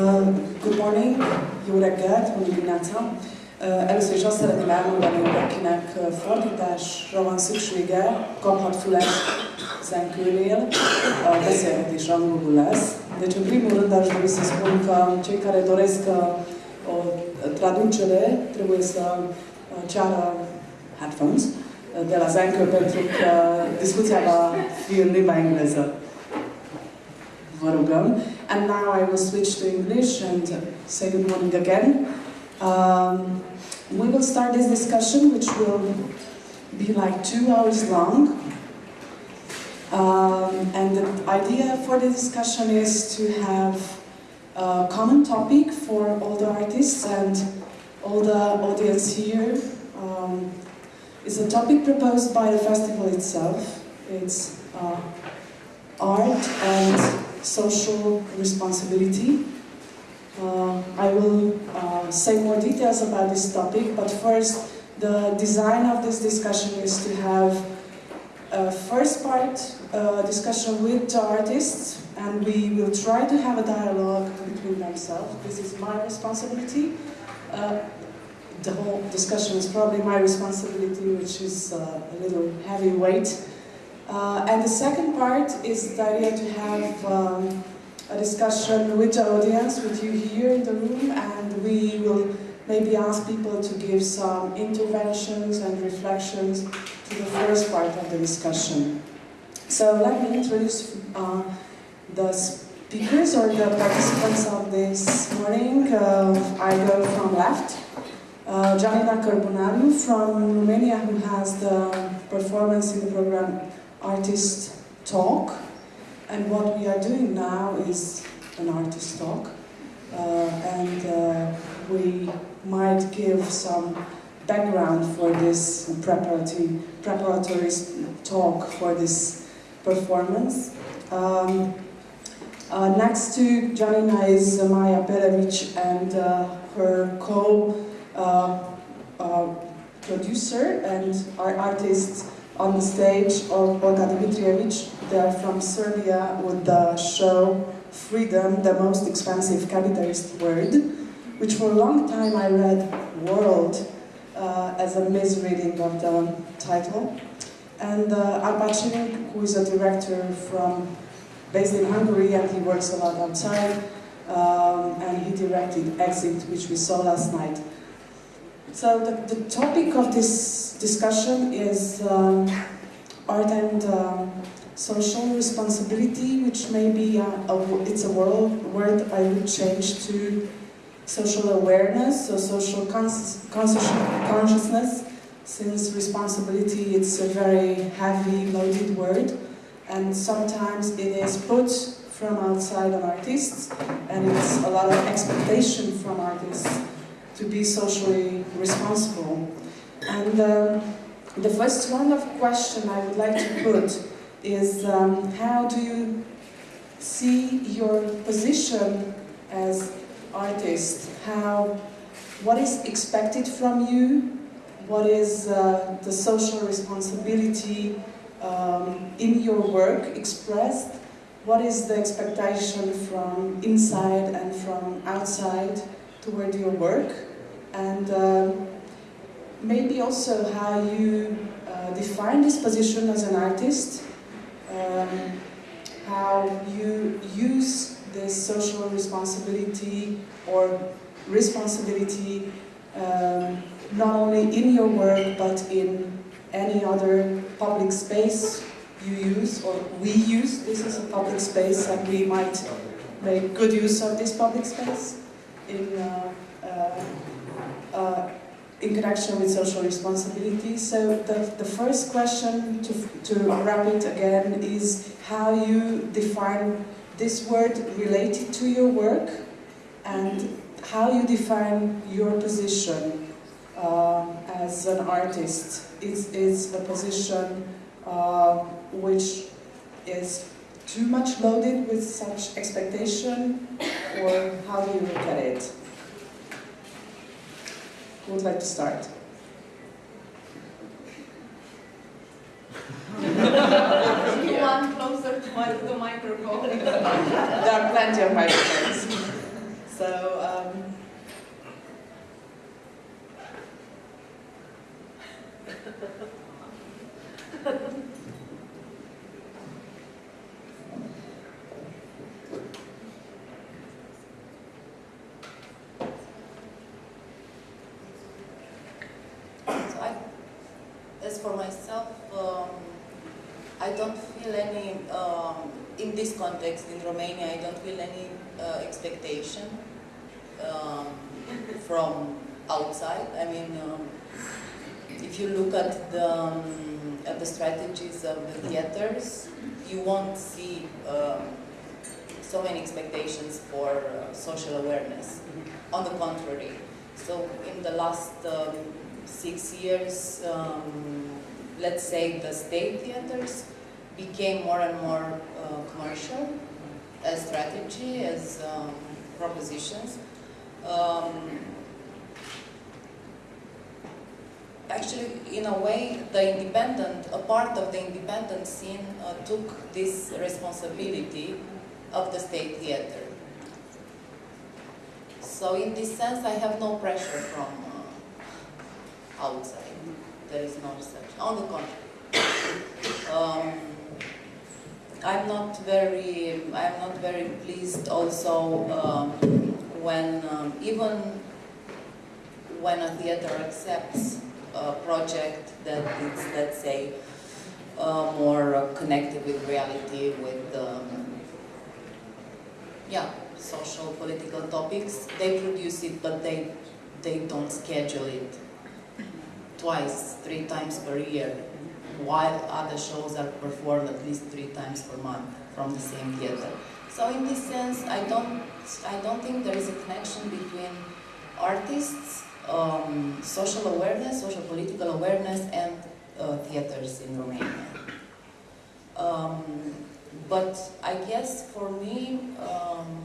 Uh, good morning, jó reggelt, mondjuk Ignáca. Uh, először is azt szeretném elmondani, hogy akinek uh, fordításra van szüksége, kaphat füles zenkőnél, a beszélgetés angolul lesz. Deci, în primul rând, aș dori să spun că cei care doresc o traducere trebuie să ceară headphones de la Zencă pentru că discuția va fi în limba engleză. Vă rugăm. And now I will switch to English and say good morning again. Um, we will start this discussion, which will be like two hours long. Um, and the idea for the discussion is to have a common topic for all the artists and all the audience here. Um, it's a topic proposed by the festival itself. It's uh, art and social responsibility. Uh, I will uh, say more details about this topic, but first, the design of this discussion is to have a first part uh, discussion with the artists, and we will try to have a dialogue between themselves. This is my responsibility. Uh, the whole discussion is probably my responsibility, which is uh, a little heavyweight. Uh, and the second part is the idea to have um, a discussion with the audience, with you here in the room, and we will maybe ask people to give some interventions and reflections to the first part of the discussion. So let me introduce uh, the speakers or the participants of this morning. Uh, I go from left. Uh, Janina Cărbunariu from Romania, who has the performance in the program artist talk. And what we are doing now is an artist talk. Uh, and uh, we might give some background for this preparatory, preparatory talk for this performance. Um, uh, next to Janina is Maya Pelević and uh, her co-producer uh, uh, and our artist on the stage of Olga Dimitrijevic. They are from Serbia with the show Freedom, the most expensive capitalist word, which for a long time I read World uh, as a misreading of the title. And uh, who is a director from based in Hungary and he works a lot outside, um, and he directed Exit, which we saw last night. So the, the topic of this discussion is um, art and um, social responsibility, which may be a, a, it's a word, word I would change to social awareness or social cons consciousness, since responsibility it's a very heavy, loaded word, and sometimes it is put from outside on artists, and it's a lot of expectation from artists to be socially responsible. And um, the first one of question I would like to put is um, how do you see your position as artist? How, what is expected from you? What is uh, the social responsibility um, in your work expressed? What is the expectation from inside and from outside toward your work? And um, maybe also how you uh, define this position as an artist, um, how you use this social responsibility or responsibility um, not only in your work but in any other public space you use or we use. This is a public space and we might make good use of this public space in uh, uh, uh, in connection with social responsibility. So the, the first question to, to wrap it again is how you define this word related to your work and how you define your position uh, as an artist. Is, is a position uh, which is too much loaded with such expectation or how do you look at it? Who would like to start? you closer to the microphone. there are plenty of microphones. So, um, for myself, um, I don't feel any, um, in this context in Romania, I don't feel any uh, expectation um, from outside. I mean, um, if you look at the, um, at the strategies of the theaters, you won't see um, so many expectations for uh, social awareness. On the contrary, so in the last six years, um, let's say the state theaters became more and more uh, commercial as strategy, as um, propositions. Um, actually, in a way, the independent, a part of the independent scene uh, took this responsibility of the state theater. So in this sense, I have no pressure from outside. There is no such. On the contrary, um, I'm not very. I'm not very pleased. Also, um, when um, even when a theater accepts a project that is, let's say, uh, more connected with reality, with um, yeah, social, political topics. They produce it, but they, they don't schedule it twice, three times per year, while other shows are performed at least three times per month from the same theater. So in this sense, I don't, I don't think there is a connection between artists, um, social awareness, social political awareness, and uh, theaters in Romania. Um, but I guess for me, um,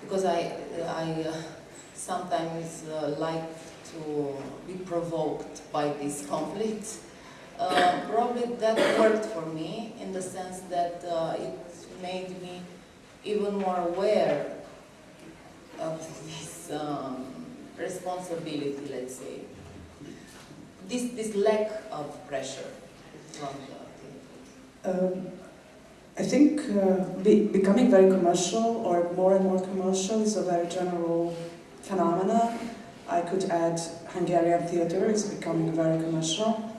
because I, I uh, sometimes uh, like to be provoked by these conflicts, uh, probably that worked for me in the sense that uh, it made me even more aware of this um, responsibility, let's say. This, this lack of pressure from the Um, I think uh, be, becoming very commercial or more and more commercial is a very general phenomena. I could add Hungarian theater is becoming very commercial.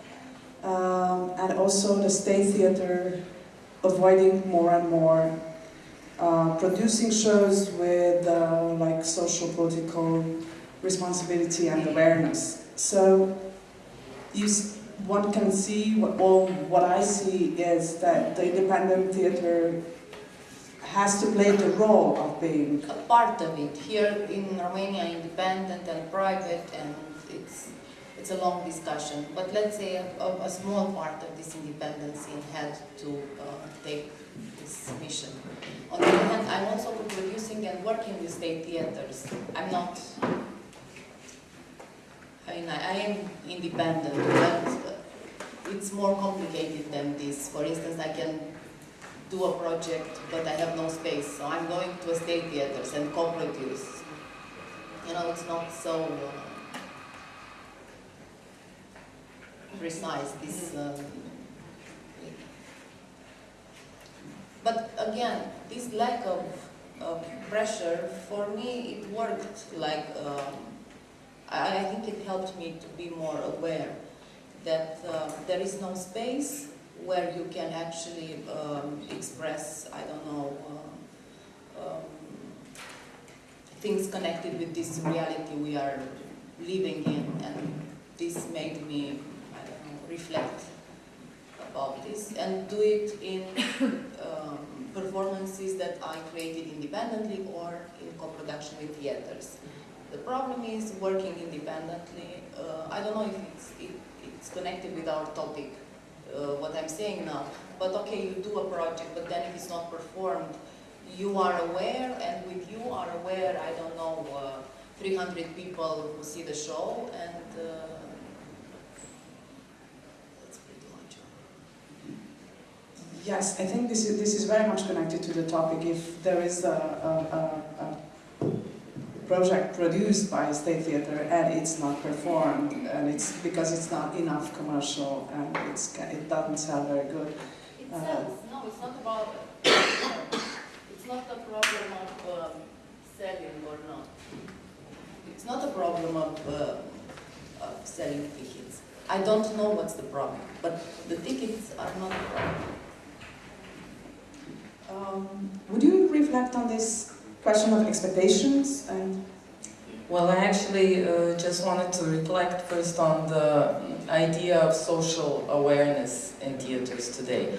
Um, and also the state theater avoiding more and more uh, producing shows with uh, like social political responsibility and awareness. So you, one can see, what, well, what I see is that the independent theater has to play the role of being a part of it. Here in Romania, independent and private, and it's it's a long discussion. But let's say a, a small part of this independence had to uh, take this mission. On the other hand, I'm also producing and working with state theaters. I'm not. I mean, I, I am independent, but it's more complicated than this. For instance, I can do a project, but I have no space, so I'm going to a state theaters and co-produce. You know, it's not so uh, precise, this... Um, but again, this lack of, of pressure, for me, it worked like... Um, I, I think it helped me to be more aware that uh, there is no space where you can actually um, express, I don't know, uh, um, things connected with this reality we are living in. And this made me, I don't know, reflect about this and do it in um, performances that I created independently or in co-production with theaters. The problem is working independently. Uh, I don't know if it's, it, it's connected with our topic, uh, what I'm saying now. But okay, you do a project, but then if it's not performed, you are aware, and with you are aware, I don't know, uh, 300 people who see the show, and uh, that's pretty much. Yes, I think this is, this is very much connected to the topic. If there is a, a, a, a project produced by a state theater and it's not performed, and it's because it's not enough commercial and it's, it doesn't sell very good. It Uh, sells. No, it's not about. it's not a problem of um, selling or not. It's not a problem of, uh, of selling tickets. I don't know what's the problem, but the tickets are not the problem. Um, would you reflect on this question of expectations and Well, I actually uh, just wanted to reflect first on the idea of social awareness in theaters today.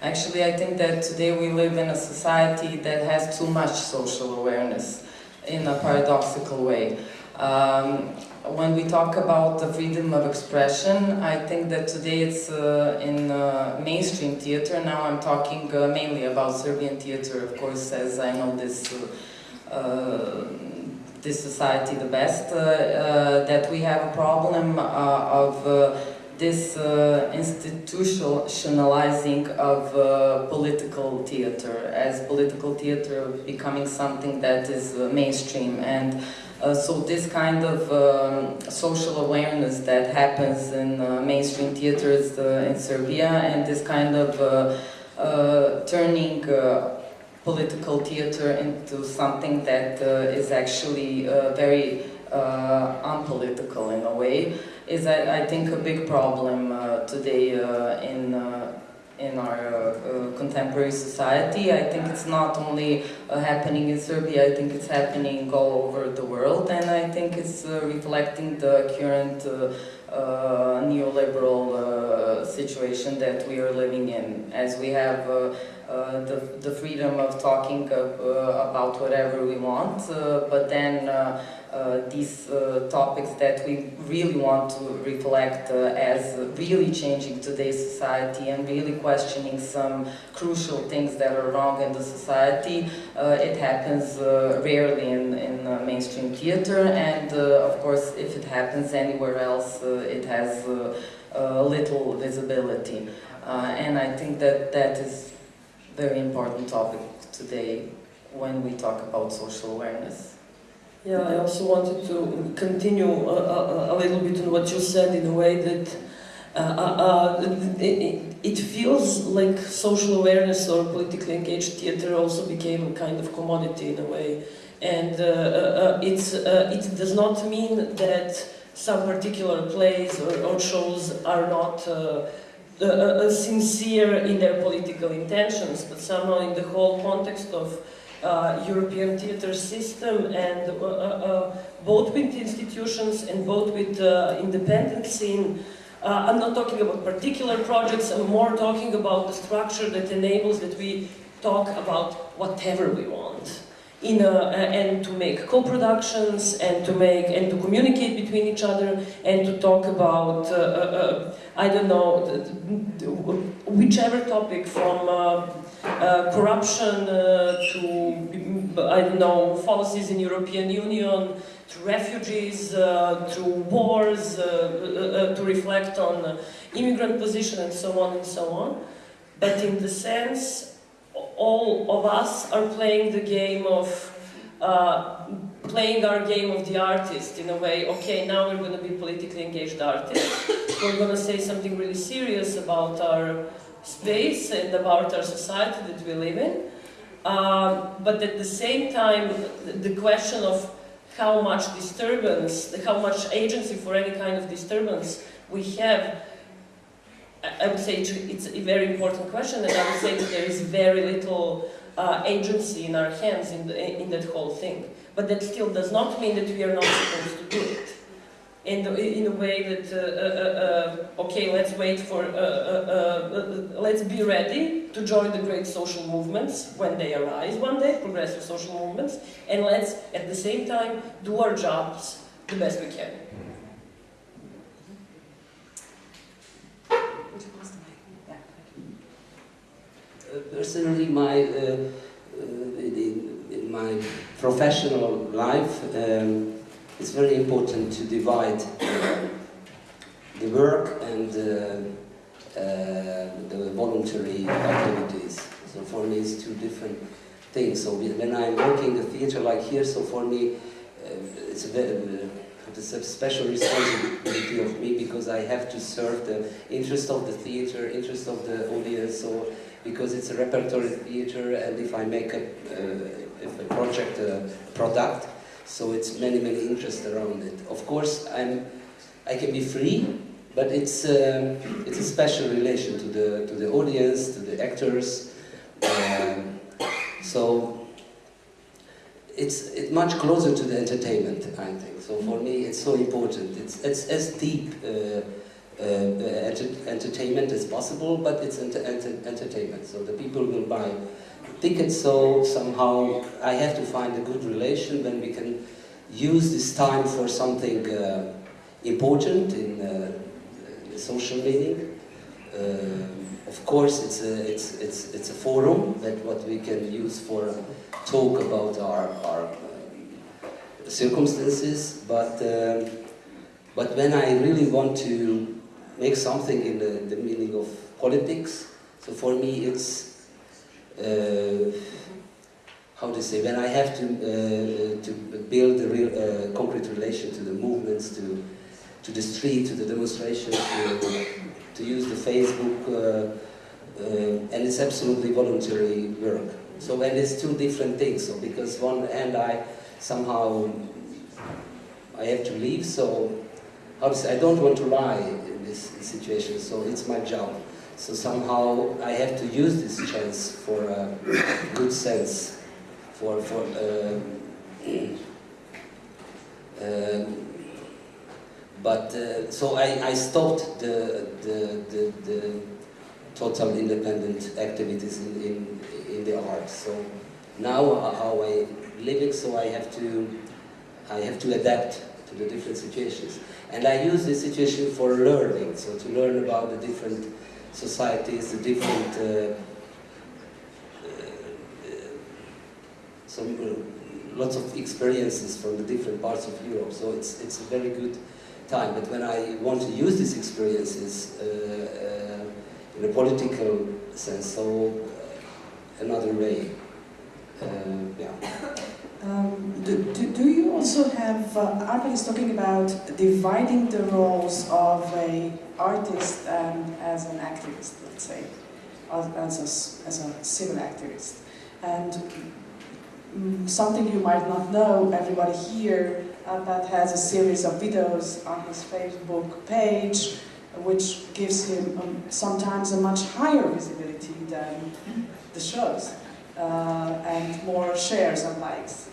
Actually, I think that today we live in a society that has too much social awareness in a paradoxical way. Um, when we talk about the freedom of expression, I think that today it's uh, in uh, mainstream theater. Now I'm talking uh, mainly about Serbian theater, of course, as I know this uh, this society the best, uh, uh, that we have a problem uh, of uh, this uh, institutionalizing of uh, political theater, as political theater becoming something that is uh, mainstream. And uh, so this kind of um, social awareness that happens in uh, mainstream theaters uh, in Serbia and this kind of uh, uh, turning uh, political theater into something that is actually very unpolitical in a way is I, I think a big problem today in in our uh, uh, contemporary society. I think it's not only uh, happening in Serbia, I think it's happening all over the world and I think it's uh, reflecting the current uh, neoliberal situation that we are living in as we have the, the freedom of talking about whatever we want, but then uh, these uh, topics that we really want to reflect uh, as really changing today's society and really questioning some crucial things that are wrong in the society, uh, it happens uh, rarely in, in uh, mainstream theater and of course if it happens anywhere else it has little visibility. And I think that that is very important topic today when we talk about social awareness. Yeah, I also wanted to continue a, a, a little bit on what you said in a way that uh, uh, uh, it, it feels like social awareness or politically engaged theater also became a kind of commodity in a way. And uh, uh, uh, it's, it does not mean that some particular plays or, or shows are not sincere in their political intentions, but somehow in the whole context of uh, European theatre system and uh, uh, uh, both with institutions and both with independent scene. I'm not talking about particular projects, I'm more talking about the structure that enables that we talk about whatever we want. In a, and to make co-productions and to make and to communicate between each other and to talk about uh, uh, I don't know whichever topic from uh, uh, corruption uh, to mm, I don't know policies in European Union to refugees uh, to wars uh, uh, to reflect on immigrant position and so on and so on. But in the sense all of us are playing the game of playing our game of the artist in a way okay now we're going to be politically engaged artists. We're going to say something really serious about our space and about our society that we live in um, but at the same time the question of how much disturbance how much agency for any kind of disturbance we have I- would say it's- it's a very important question, and I would say that there is very little uh, agency in our hands in, the, in that whole thing. But that still does not mean that we are not supposed to do it. In, the, in a way that, uh, uh, uh, okay, let's wait for, uh, uh, uh, let's be ready to join the great social movements when they arise one day, progressive social movements, and let's at the same time do our jobs the best we can. Uh, Personally, my uh, uh, in, in my professional life, um, it's very important to divide uh, the work and uh, uh, the voluntary activities. So for me, it's two different things. So when I'm working in the theater like here, so for me, uh, it's a very, uh, it's a special responsibility of me because I have to serve the interest of the theater, interest of the audience. So because it's a repertory theater and if I make a, uh, a project, a product, so it's many, many interests around it. Of course, I'm, I can be free but it's um, it's a special relation to the to the audience, to the actors. Um, so it's it's much closer to the entertainment, I think. So for me, it's so important. It's it's as deep. Uh, uh, enter entertainment as possible, but it's enter enter entertainment. So the people will buy tickets. So somehow I have to find a good relation when we can use this time for something uh, important in uh, social meaning. Uh, of course, it's a it's it's it's a forum that what we can use for talk about our our um, circumstances, but. Um, but when I really want to make something in the, the meaning of politics. So for me, it's uh, how to say when I have to uh, to build a real uh, concrete relation to the movements, to to the street, to the demonstrations, to, to use the Facebook, uh, uh, and it's absolutely voluntary work. So and it's two different things. So because one and I somehow I have to leave, so say I don't want to lie in this situation, so it's my job. So somehow I have to use this chance for a good sense, for for. Um, um, but uh, so I, I stopped the, the, the, the total independent activities in, in, in the art. So now how I living, so I have to I have to adapt to the different situations. And I use this situation for learning, so to learn about the different societies, the different, uh, uh, some, uh, lots of experiences from the different parts of Europe. So it's, it's a very good time. But when I want to use these experiences in a political sense, so another way, yeah. Um, do, do, do, you also have, uh, is talking about dividing the roles of a artist and as an activist, let's say, as, a, as a civil activist. And um, something you might not know, everybody here, uh, has a series of videos on his Facebook page, which gives him um, sometimes a much higher visibility than the shows. Uh, and more shares and likes.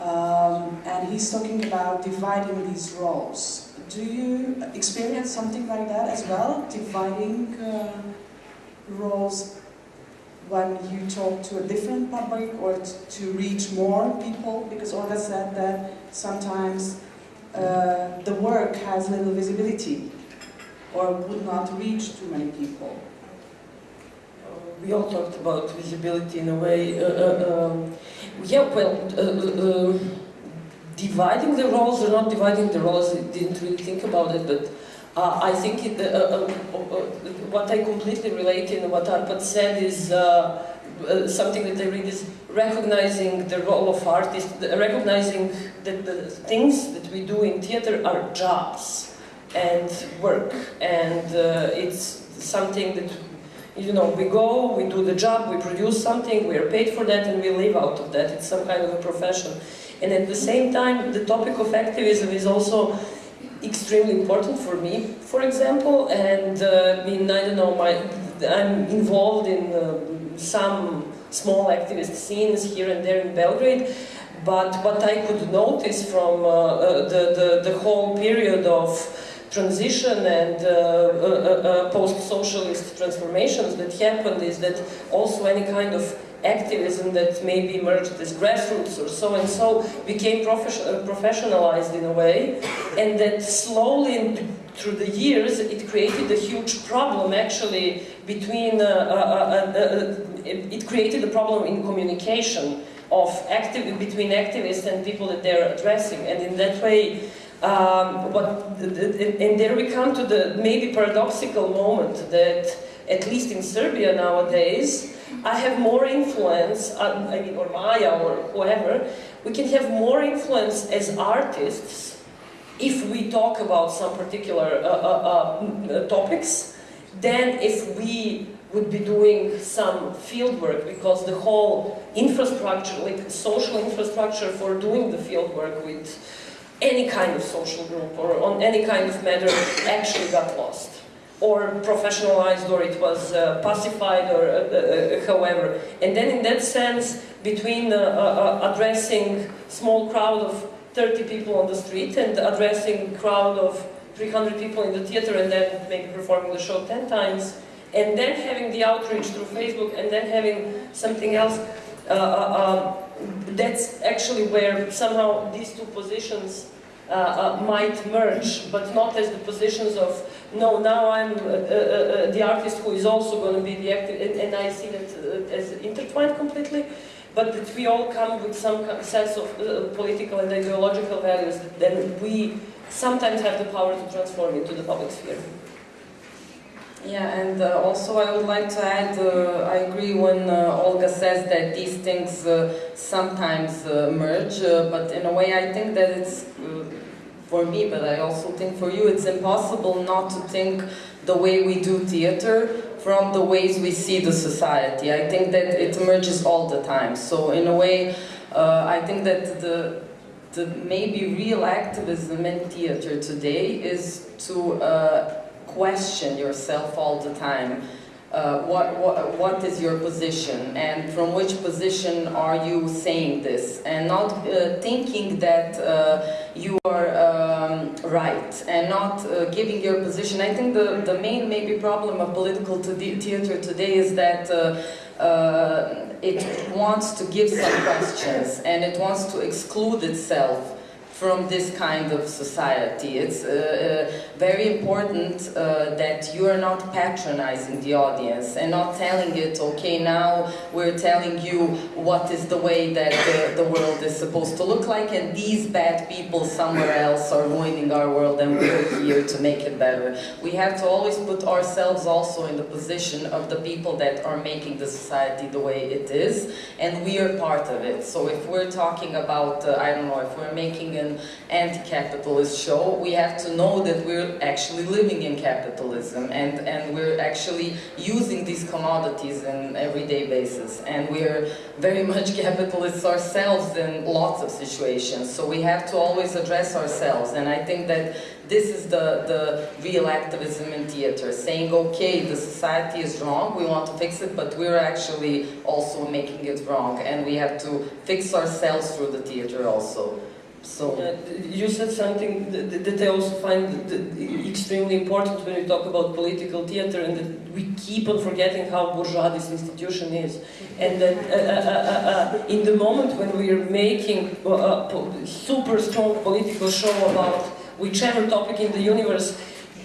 Um, and he's talking about dividing these roles. Do you experience something like that as well? Dividing uh, roles when you talk to a different public or to reach more people? Because Olga said that sometimes uh, the work has little visibility or would not reach too many people. We all talked about visibility in a way. Uh, uh um, yeah, well, uh, uh, uh, dividing the roles or not dividing the roles, I didn't really think about it, but uh, I think it, uh, what I completely relate in what Arpad said is something that I read is recognizing the role of artists, recognizing that the things that we do in theater are jobs and work, and it's something that you know, we go, we do the job, we produce something, we are paid for that, and we live out of that. It's some kind of a profession. And at the same time, the topic of activism is also extremely important for me, for example, and uh, I don't know, my, I'm involved in uh, some small activist scenes here and there in Belgrade, but what I could notice from uh, uh the, the, the whole period of transition and uh, uh, uh, post-socialist transformations that happened is that also any kind of activism that maybe emerged as grassroots or so and so became professionalized in a way and that slowly through the years it created a huge problem actually between uh, uh, uh, it created a problem in communication of active between activists and people that they're addressing. And in that way um, but, and there we come to the maybe paradoxical moment that, at least in Serbia nowadays, I have more influence, uh, I mean, or Maya or whoever, we can have more influence as artists if we talk about some particular uh, uh, uh topics than if we would be doing some field work because the whole infrastructure, like social infrastructure for doing the field work with any kind of social group or on any kind of matter actually got lost or professionalized or it was uh, pacified or uh, uh, however. And then in that sense, between uh, uh, addressing small crowd of 30 people on the street and addressing crowd of 300 people in the theater and then maybe performing the show 10 times, and then having the outreach through Facebook and then having something else, uh, uh, um, that's actually where somehow these two positions uh, uh, might merge, but not as the positions of, no, now I'm uh, uh, uh, the artist who is also going to be the active, and, and I see that uh, as intertwined completely, but that we all come with some sense of uh, political and ideological values that then we sometimes have the power to transform into the public sphere. Yeah, and uh, also I would like to add, uh, I agree when uh, Olga says that these things uh, sometimes uh, merge, uh, but in a way I think that it's, for me, but I also think for you, it's impossible not to think the way we do theater from the ways we see the society. I think that it emerges all the time. So in a way, I think that the the maybe real activism in theater today is to question yourself all the time. Uh, what, what, what is your position and from which position are you saying this and not uh, thinking that uh, you are um, right and not uh, giving your position. I think the, the main maybe problem of political theater today is that uh, uh, it wants to give some questions and it wants to exclude itself from this kind of society. It's uh, uh, very important uh, that you are not patronizing the audience and not telling it, okay, now we're telling you what is the way that the, the world is supposed to look like and these bad people somewhere else are ruining our world and we're here to make it better. We have to always put ourselves also in the position of the people that are making the society the way it is and we are part of it. So if we're talking about, uh, I don't know, if we're making an anti-capitalist show, we have to know that we're actually living in capitalism and, and we're actually using these commodities in everyday basis. And we're very much capitalists ourselves in lots of situations. So we have to always address ourselves. And I think that this is the, the real activism in theater, saying, okay, the society is wrong, we want to fix it, but we're actually also making it wrong. And we have to fix ourselves through the theater also. So, Uh, you said something that, that I also find extremely important when we talk about political theater, and that we keep on forgetting how bourgeois this institution is, and that uh, uh, uh, uh, in the moment when we are making uh, a super strong political show about whichever topic in the universe,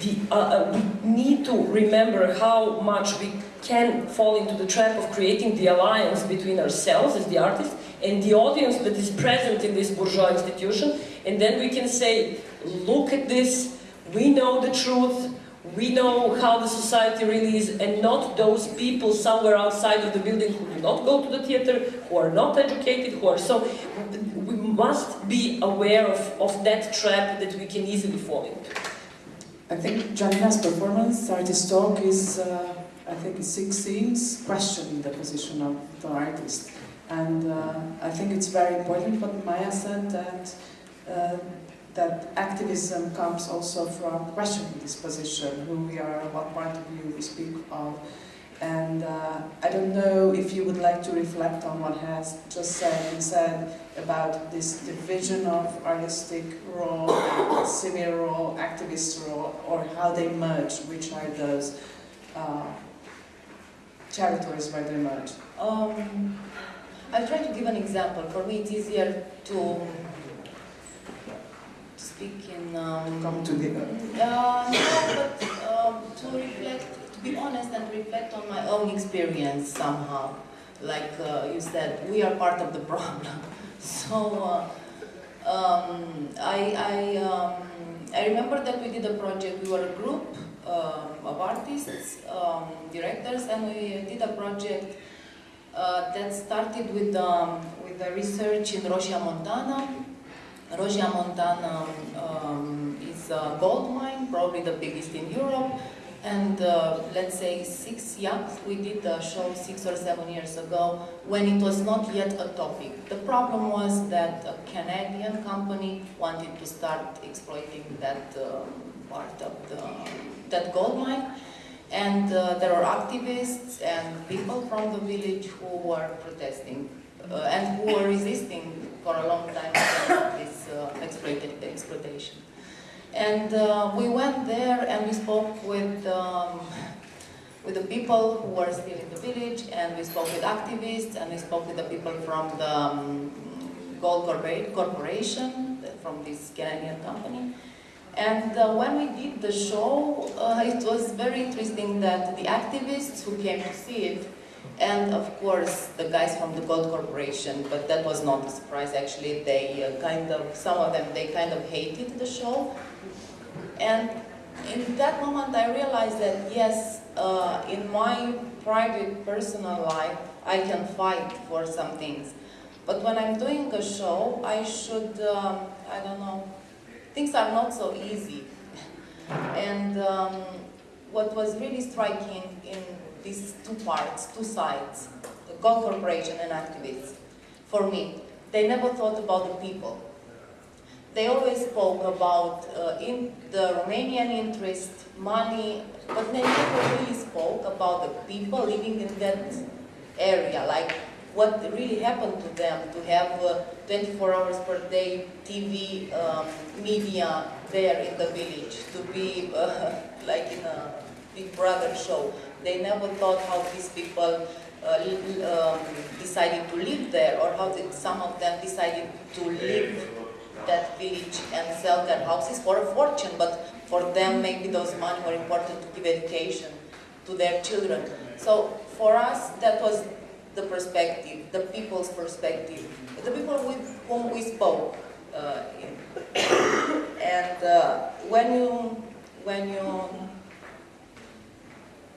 the, uh, uh, we need to remember how much we can fall into the trap of creating the alliance between ourselves as the artists and the audience that is present in this bourgeois institution, and then we can say, look at this, we know the truth, we know how the society really is, and not those people somewhere outside of the building who do not go to the theater, who are not educated, who are so. We must be aware of, of that trap that we can easily fall into. I think Janina's performance, Artist Talk, is, uh, I think, six scenes questioning the position of the artist. And uh, I think it's very important what Maya said that, uh, that activism comes also from questioning this position, who we are, what point of view we speak of. And uh, I don't know if you would like to reflect on what has just said and said about this division of artistic role, civil role, activist role, or how they merge, which are those uh, territories where they merge. Um, I'll try to give an example. For me, it's easier to, to speak in. Um, Come together. Uh, no, but um, to reflect, to be honest and reflect on my own experience somehow. Like uh, you said, we are part of the problem. So uh, um, I, I, um, I remember that we did a project, we were a group uh, of artists, um, directors, and we did a project that started with, um, with the research in Rosia Montana. Rosia Montana um, is a gold mine, probably the biggest in Europe, And uh, let's say six, yeah, we did the show six or seven years ago when it was not yet a topic. The problem was that a Canadian company wanted to start exploiting that um, part of the, that gold mine. And uh, there were activists and people from the village who were protesting uh, and who were resisting for a long time this uh, exploitation. And uh, we went there and we spoke with, um, with the people who were still in the village and we spoke with activists and we spoke with the people from the um, Gold Corpora- Corporation, from this Canadian company. And uh, when we did the show, uh, it was very interesting that the activists who came to see it, and of course the guys from the Gold Corporation, but that was not a surprise actually, they uh, kind of, some of them, they kind of hated the show. And in that moment I realized that yes, uh, in my private personal life, I can fight for some things. But when I'm doing a show, I should, um, I don't know, things are not so easy. And um, what was really striking in these two parts, two sides, the Gold Corporation and activists, for me, they never thought about the people. They always spoke about uh, in the Romanian interest, money, but they never really spoke about the people living in that area, like what really happened to them to have uh, 24 hours per day TV um, media there in the village, to be uh, like in a Big Brother show. They never thought how these people uh, um, decided to live there or how did some of them decided to live that village and sell their houses for a fortune, but for them maybe those money were important to give education to their children. So for us, that was the perspective, the people's perspective, the people with whom we spoke. Uh, and uh, when you, when you,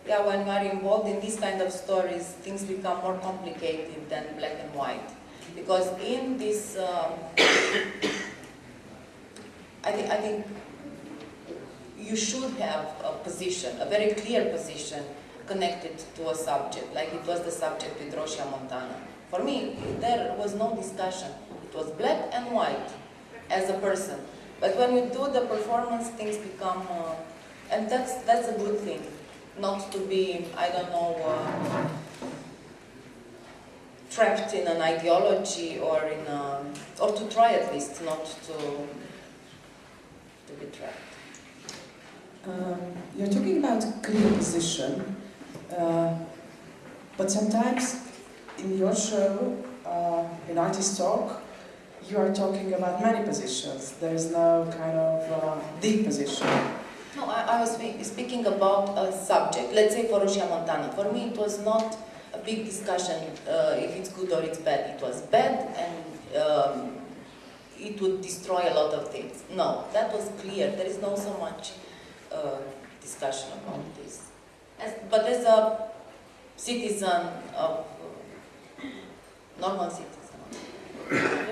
yeah, when you are involved in these kind of stories, things become more complicated than black and white. Because in this, um, I think, I think you should have a position, a very clear position connected to a subject, like it was the subject with Rosia Montana. For me, there was no discussion. It was black and white as a person. But when you do the performance, things become, uh, and that's, that's a good thing. Not to be, I don't know, uh, trapped in an ideology or in a, or to try at least not to, to be trapped. Um, you're talking about clear position, uh, but sometimes in your show, uh, in Artist Talk, you are talking about many positions. There is no kind of uh, position. No, I, I was spe- speaking about a subject. Let's say for Rosia Montana. For me, it was not a big discussion uh, if it's good or it's bad. It was bad and um, it would destroy a lot of things. No, that was clear. There is no so much uh, discussion about this. As, but as a citizen of uh, normal citizen.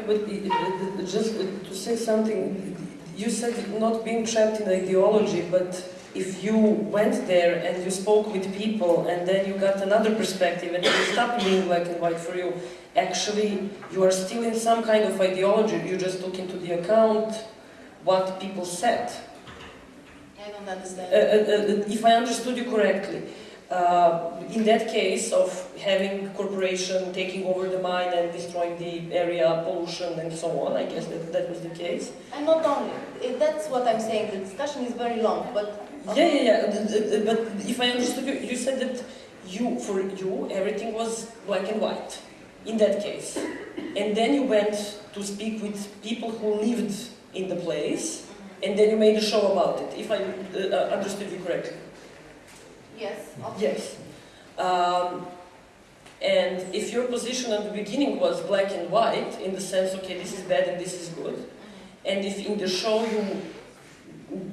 But just to say something, you said not being trapped in ideology, but if you went there and you spoke with people and then you got another perspective and it stopped being black and white for you, actually you are still in some kind of ideology. You just took into the account what people said. Don't Uh, understand. uh, uh, if I understood you correctly, uh, in that case of having corporation taking over the mine and destroying the area, pollution and so on, I guess that, that was the case. And not only, eh, that's what I'm saying, the discussion is very long, but... Yeah, yeah, yeah. th- But if I understood you, you said that you, for you, everything was black and white. In that case, and then you went to speak with people who lived in the place, and then you made a show about it. If I uh, understood you correctly. Yes, okay. Yes. Um, and if your position at the beginning was black and white, in the sense, okay, this is bad and this is good, and if in the show you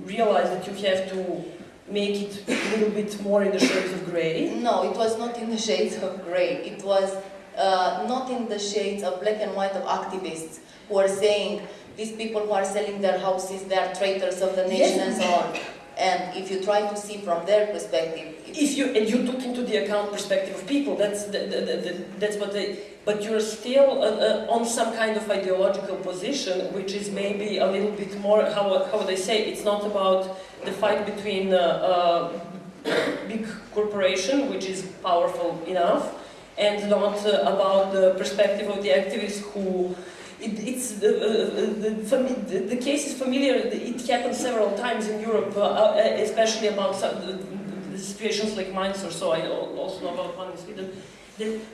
realize that you have to make it a little bit more in the shades of gray, No, it was not in the shades of grey. It was uh, not in the shades of black and white of activists who are saying these people who are selling their houses, they are traitors of the nation Yes. and so on. And if you try to see from their perspective, If you and you took into the account perspective of people, that's the, the, the, the, that's what they. But you're still uh, uh, on some kind of ideological position, which is maybe a little bit more. How how would I say? It's not about the fight between uh, uh, big corporation, which is powerful enough, and not uh, about the perspective of the activists who. It, it's the, uh, the, fami- the, the case is familiar. It happened several times in Europe, uh, uh, especially about situations like Mainz or so. I al- also know about one in Sweden.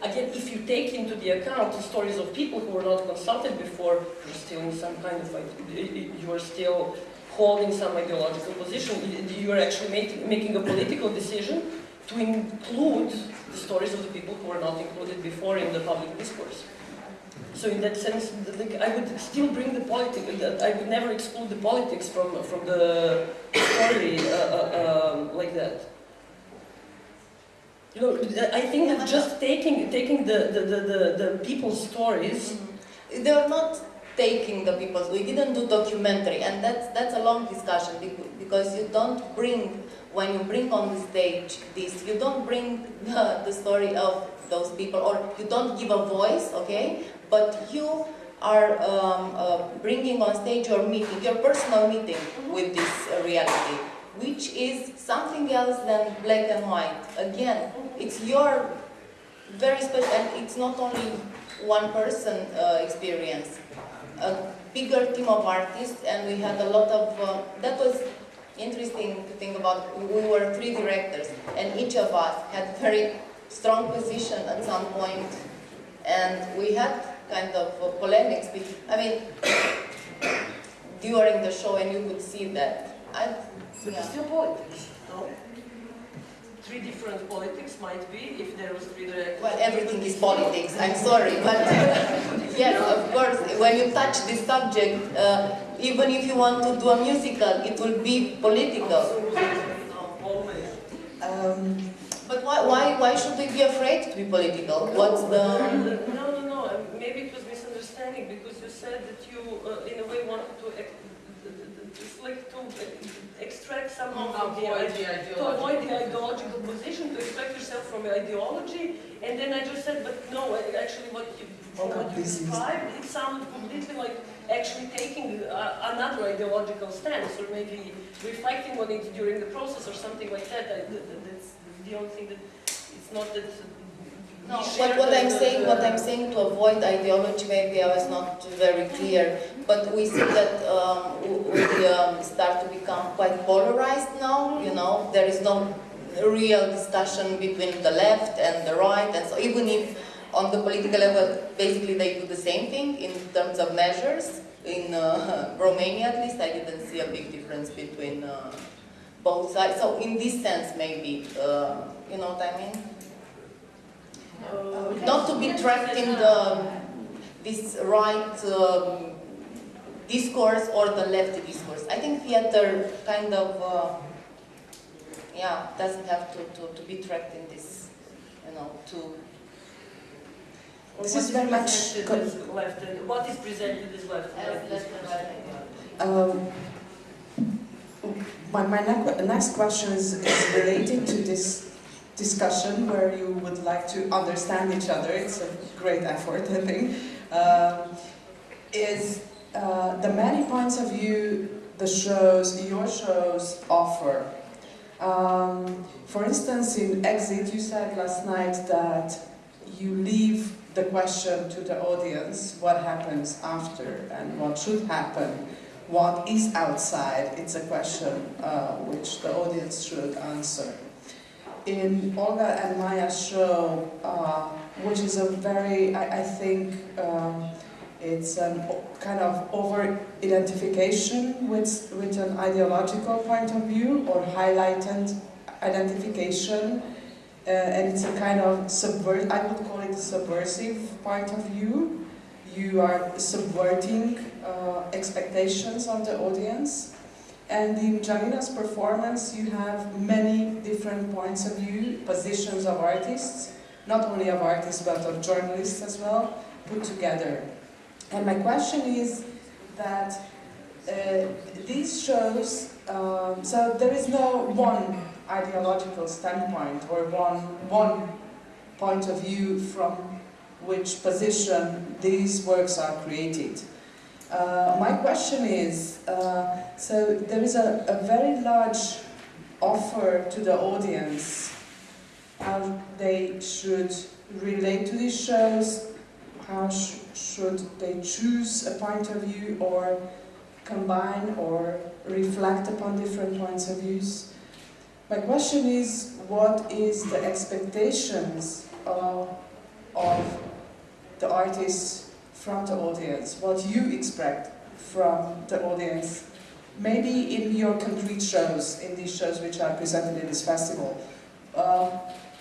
Again, if you take into the account the stories of people who were not consulted before, you're still in some kind of ide- you are still holding some ideological position. You are actually making a political decision to include the stories of the people who were not included before in the public discourse. So in that sense, the, I would still bring the politics. I would never exclude the politics from from the story uh, uh, um, like that. You know, I think that just taking taking the the, the, the, people's stories. They are not taking the people's. We didn't do documentary, and that's that's a long discussion because you don't bring when you bring on the stage this, you don't bring the, the story of those people, or you don't give a voice, okay? But you are um, uh, bringing on stage your meeting, your personal meeting with this uh, reality, which is something else than black and white. Again, it's your very special, and it's not only one person uh, experience. A bigger team of artists, and we had a lot of. Uh, that was interesting to think about. We were three directors, and each of us had very strong position at some point, and we had kind of uh, polemics. I mean, during the show, and you could see that. I, yeah. it's still politics, no? Three different politics might be if there was three directors. Well, everything is politics, I'm sorry, but yes, of course, when you touch this subject, uh, even if you want to do a musical, it will be political. Always. Um, But why, why, why should we be afraid to be political? What's the... Maybe it was misunderstanding because you said that you, uh, in a way, wanted to, ex- it's like to extract somehow from the Avoid idea. the To avoid the ideological position, to extract yourself from the ideology, and then I just said, but no, actually what you, from what you described, it sounded completely like actually taking uh, another ideological stance, or maybe reflecting on it during the process, or something like that. I, th- th- that's the only thing that, it's not that. No, what, what I'm saying, what I'm saying to avoid ideology, maybe I was not very clear, but we see that um, we um, start to become quite polarized now, you know, there is no real discussion between the left and the right, and so even if on the political level, basically they do the same thing in terms of measures, in uh, Romania at least, I didn't see a big difference between uh, both sides, so in this sense maybe, uh, you know what I mean? Uh, not to be trapped in the this right um, discourse or the left discourse. I think theater kind of uh, yeah doesn't have to, to, to be trapped in this you know to This What is very much presented co- left and what is presented as left and right? left and right. Um, my, my next question is, is related to this discussion where you would like to understand each other. It's a great effort, I think. Um, is uh, the many points of view the shows, your shows offer. Um, for instance, in Exit, you said last night that you leave the question to the audience what happens after and what should happen what is outside, it's a question uh, which the audience should answer. In Olga and Maja's show, uh, which is a very, I, I think, um, it's a kind of over-identification with, with an ideological point of view or highlighted identification, uh, and it's a kind of subvert, I would call it a subversive point of view you are subverting uh, expectations of the audience. And in Janina's performance, you have many different points of view, positions of artists, not only of artists but of journalists as well, put together. And my question is that uh, these shows Um, so there is no one ideological standpoint or one one point of view from which position these works are created. Uh, my question is, uh, so there is a, a very large offer to the audience how they should relate to these shows, how sh should they choose a point of view or combine or reflect upon different points of views. My question is, what is the expectations of, of the artists from the audience? What you expect from the audience? Maybe in your concrete shows, in these shows which are presented in this festival. Uh,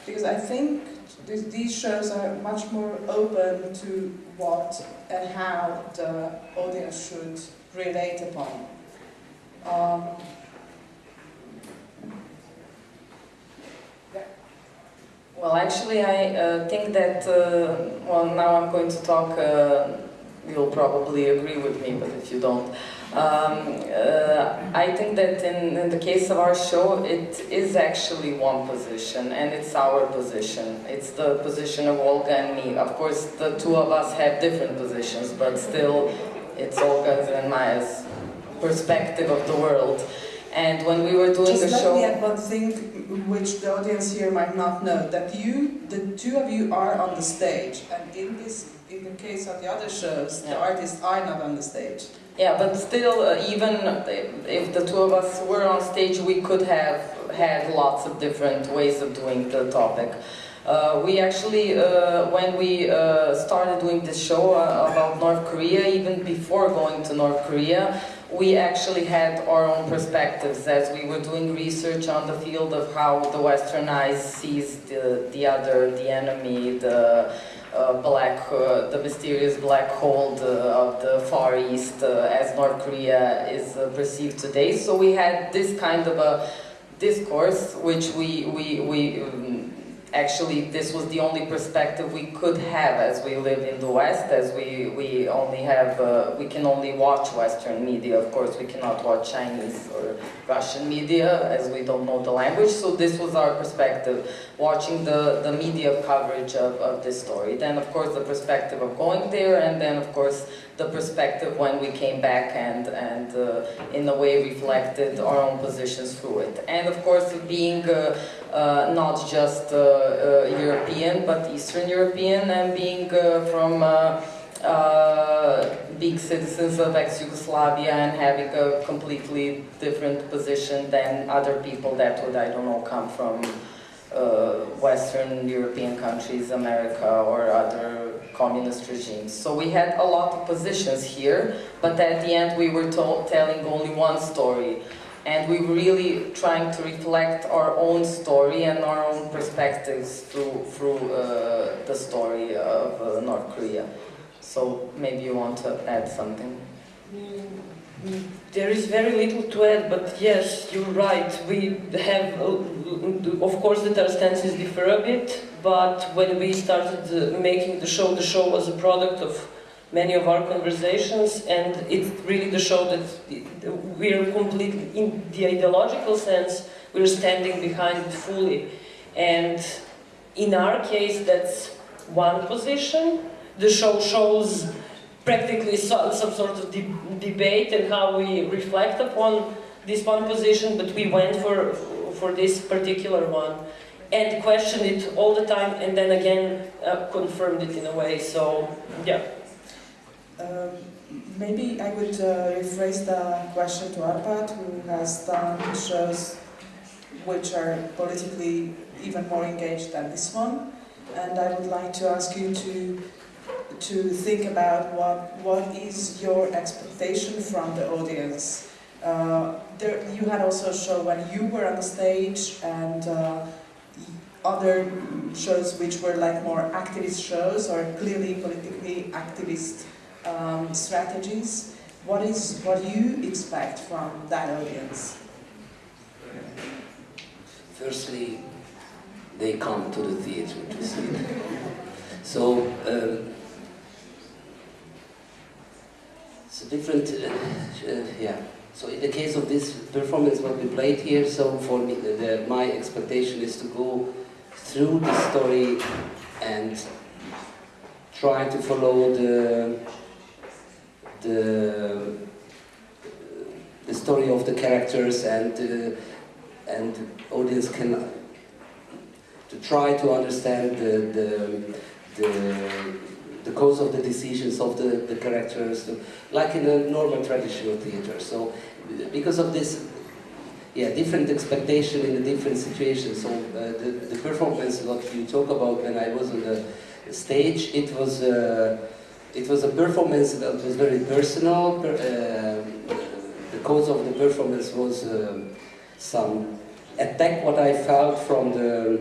because I think th these shows are much more open to what and how the audience should relate upon. Um, Well, actually, I uh, think that, uh, well, now I'm going to talk, uh, you'll probably agree with me, but if you don't. Um, uh, I think that in, in the case of our show, it is actually one position, and it's our position. It's the position of Olga and me. Of course, the two of us have different positions, but still, it's Olga's and Maja's perspective of the world. And when we were doing Just the let show... me add one thing which the audience here might not know, that you, the two of you are on the stage, and in this, in the case of the other shows, the artists are not on the stage. Yeah, but still, uh, even if the two of us were on stage, we could have had lots of different ways of doing the topic. Uh, we actually, uh, when we uh, started doing this show uh, about North Korea, even before going to North Korea, we actually had our own perspectives as we were doing research on the field of how the Western eyes sees the, the other, the enemy, the uh, black, uh, the mysterious black hole the, of the Far East uh, as North Korea is uh, perceived today. So we had this kind of a discourse, which we, we, we um, actually this was the only perspective we could have as we live in the West, as we, we only have, uh, we can only watch Western media, of course we cannot watch Chinese or Russian media as we don't know the language, so this was our perspective, watching the, the media coverage of, of this story. Then of course the perspective of going there, and then of course the perspective when we came back and, and uh, in a way reflected our own positions through it. And of course being uh, uh, not just uh, uh, European but Eastern European and being uh, from big citizens of ex-Yugoslavia and having a completely different position than other people that would, I don't know, come from uh, Western European countries, America or other communist regimes. So we had a lot of positions here, but at the end we were told, telling only one story. And we were really trying to reflect our own story and our own perspectives through, through uh, the story of uh, North Korea. So maybe you want to add something? Mm, There is very little to add, but yes, you're right. We have, uh, of course, that our stances differ a bit, but when we started uh, making the show, the show was a product of many of our conversations, and it's really the show that we're completely, in the ideological sense, we're standing behind it fully. And in our case, that's one position. The show shows practically so, some sort of de debate and how we reflect upon this one position, but we went for, for this particular one and questioned it all the time and then again uh, confirmed it in a way. So, yeah. Um, maybe I would uh, rephrase the question to Arpad, who has done shows which are politically even more engaged than this one. And I would like to ask you to to think about what what is your expectation from the audience. Uh, there, you had also a show when you were on the stage and uh, other shows which were like more activist shows or clearly politically activist um, strategies. What is what do you expect from that audience? Firstly, they come to the theatre to see it. So, um, a different, uh, uh, yeah. So in the case of this performance, what we played here, so for me, the, my expectation is to go through the story and try to follow the the the story of the characters and uh, and audience can to try to understand the the the, the cause of the decisions of the, the characters, like in a normal traditional theater. So because of this, yeah, different expectation in a different situation. So uh, the, the performance, what you talk about when I was on the stage, it was uh, it was a performance that was very personal. Per, uh, the cause of the performance was um, some attack what I felt from the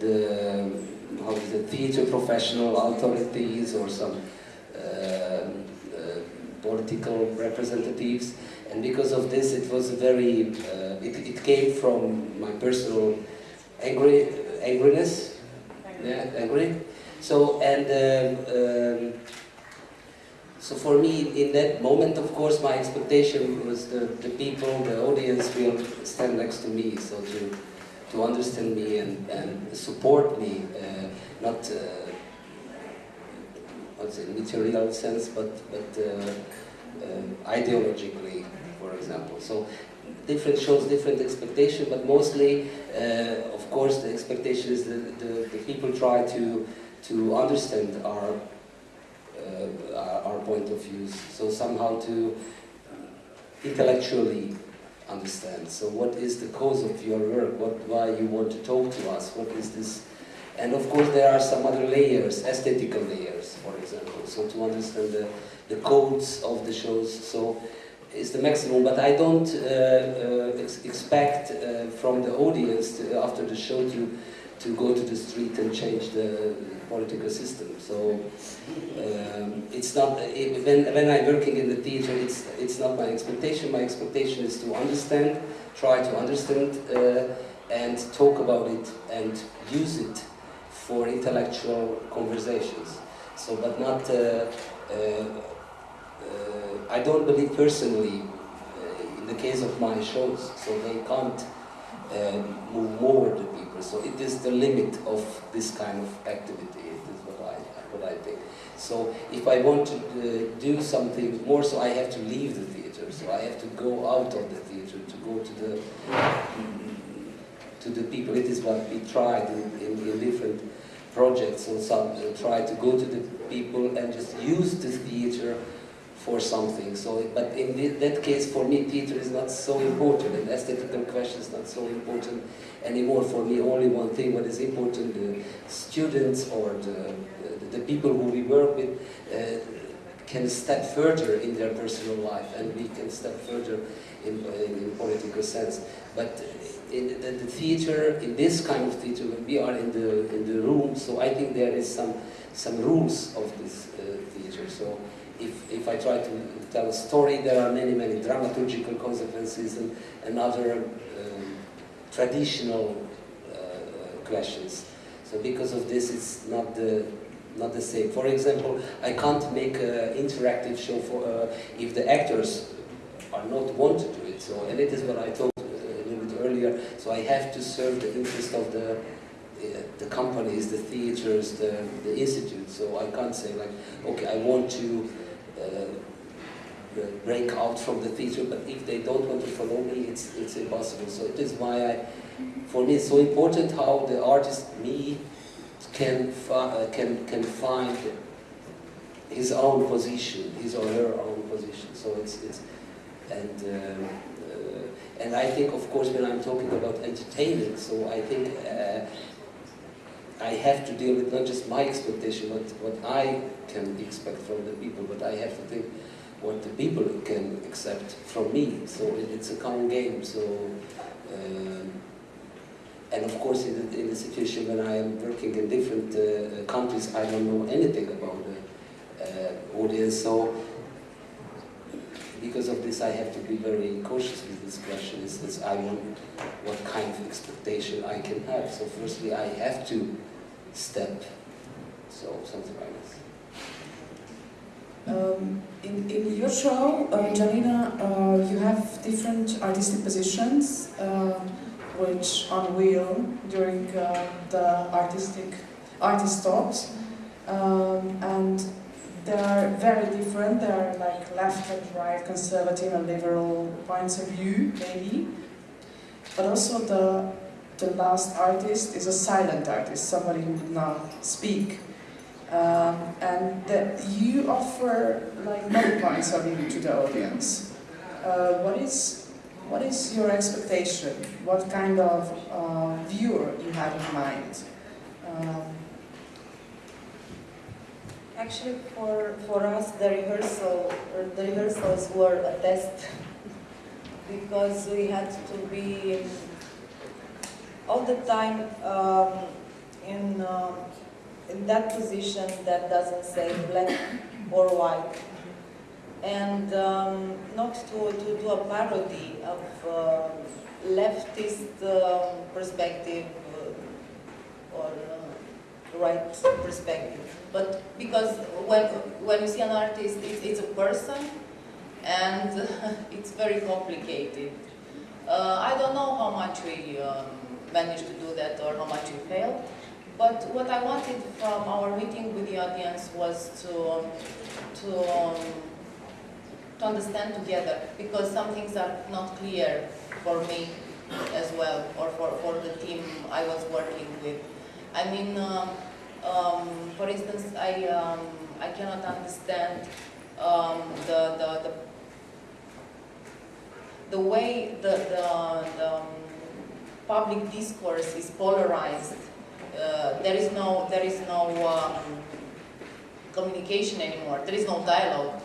the how is it, theater professional authorities or some uh, uh, political representatives. And because of this it was very uh, it, it came from my personal angry angriness. Yeah angry. So and um, um, so for me in that moment of course my expectation was the, the people the audience will stand next to me so to to understand me and, and support me uh, not uh, what's it material sense but but uh, uh, ideologically for example. So different shows, different expectation, but mostly, uh, of course, the expectation is that the, the people try to to understand our uh, our point of views. So somehow to intellectually understand. So what is the cause of your work? What why you want to talk to us? What is this? And of course, there are some other layers, aesthetical layers, for example. So to understand the the codes of the shows. So is the maximum, but I don't uh, uh, ex expect uh, from the audience to, after the show to to go to the street and change the political system. So um, it's not when when I'm working in the theater, it's it's not my expectation. My expectation is to understand, try to understand, uh, and talk about it and use it for intellectual conversations. So, but not. Uh, uh, I don't believe personally uh, in the case of my shows, so they can't uh, move more the people. So it is the limit of this kind of activity. It is what I what I think. So if I want to uh, do something more, so I have to leave the theater. So I have to go out of the theater to go to the to the people. It is what we tried in, in, different projects. So some uh, try to go to the people and just use the theater for something. So, but in that case, for me, theater is not so important, and aesthetical question is not so important anymore. For me, only one thing what is important: the students or the, the, the people who we work with uh, can step further in their personal life, and we can step further in, in, in political sense. But in the, the, theater, in this kind of theater, when we are in the in the room, so I think there is some some rules of this uh, theater. So if, if I try to tell a story, there are many, many dramaturgical consequences and, and other um, traditional uh, questions. So because of this, it's not the, not the same. For example, I can't make an interactive show for uh, if the actors are not want to do it. So, and it is what I told earlier. So I have to serve the interest of the uh, the companies, the theaters, the, the institute. So I can't say like, okay, I want to uh, break out from the theater, but if they don't want to follow me, it's, it's impossible. So it is why I, for me, it's so important how the artist, me, can, uh, can, can find his own position, his or her own position. So it's, it's and, um, and I think, of course, when I'm talking about entertainment, so I think uh, I have to deal with not just my expectation, but what I can expect from the people, but I have to think what the people can accept from me. So it's a common game. So, um, and of course, in the, in the, situation when I am working in different uh, countries, I don't know anything about the uh, audience. So because of this, I have to be very cautious with this question. Is this I want what kind of expectation I can have. So firstly, I have to step. So something like this. Um, in, in your show, uh, Janina, uh, you have different artistic positions uh, which unveil during uh, the artistic artist talks, um, and they are very different. They are like left and right, conservative and liberal points of view, maybe. But also the the last artist is a silent artist, somebody who would not speak. Um, and that you offer like many points of view to the audience. Uh, what is what is your expectation? What kind of uh, viewer you have in mind? Um, Actually, for, for us, the rehearsal, the rehearsals were a test because we had to be all the time um, in, um, in that position that doesn't say black or white. And um, not to, to do a parody of uh, leftist um perspective or uh, right perspective. But because when, when you see an artist, it's, it's a person and it's very complicated. Uh, I don't know how much we um, managed to do that or how much we failed. But what I wanted from our meeting with the audience was to, to, um, to understand together because some things are not clear for me as well or for, for the team I was working with. I mean, um, um, for instance, I, um, I cannot understand um, the, the, the, the way the, the, the um, public discourse is polarized. Uh, there is no, there is no um, communication anymore. There is no dialogue.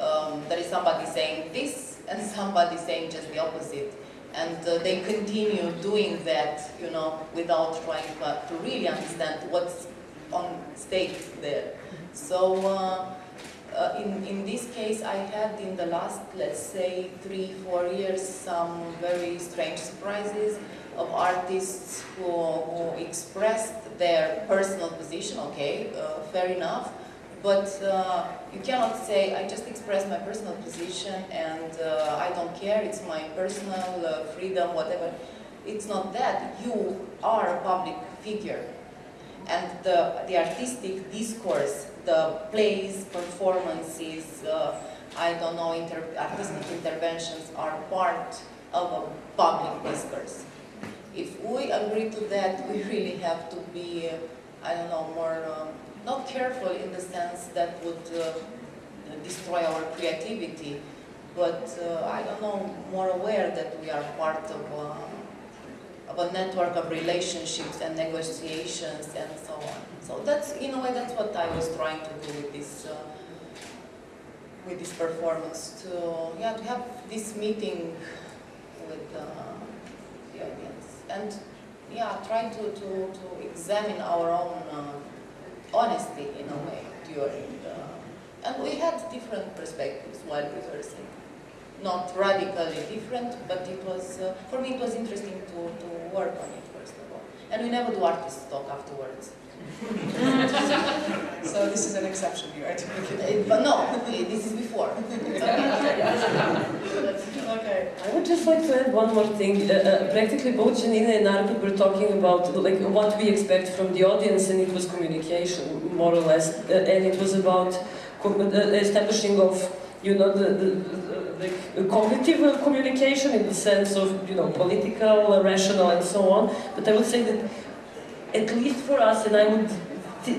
Um, there is somebody saying this and somebody saying just the opposite. And uh, they continue doing that, you know, without trying to, to really understand what's on stake there. So uh, uh, in, in this case, I had in the last, let's say, three, four years, some very strange surprises of artists who, who expressed their personal position, okay, uh, fair enough, but uh, you cannot say, I just express my personal position and uh, I don't care, it's my personal uh, freedom, whatever. It's not that. You are a public figure. And the, the artistic discourse, the plays, performances, uh, I don't know, inter artistic interventions are part of a public discourse. If we agree to that, we really have to be, I don't know, more, um, not careful in the sense that would uh, destroy our creativity, but uh, I don't know, more aware that we are part of, uh, of a network of relationships and negotiations and so on. So that's, in a way, that's what I was trying to do with this, uh, with this performance, to, yeah, to have this meeting with uh, the audience. And, yeah, try to, to, to examine our own uh, honesty, in a way, during the... And we had different perspectives while rehearsing. Not radically different, but it was, uh, for me it was interesting to, to work on it, first of all. And we never do artist talk afterwards. so this is an exception here, I think. Uh, But no, this is before. okay. I would just like to add one more thing. Uh, uh, practically both Janina and Arpad were talking about like what we expect from the audience, and it was communication, more or less, uh, and it was about establishing of you know the, the, the uh, cognitive communication in the sense of you know political, rational, and so on. But I would say that at least for us, and I would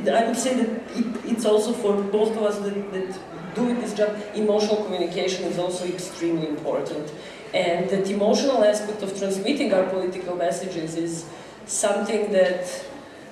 I would say that it, it's also for both of us that, that doing this job, emotional communication is also extremely important. And that emotional aspect of transmitting our political messages is something that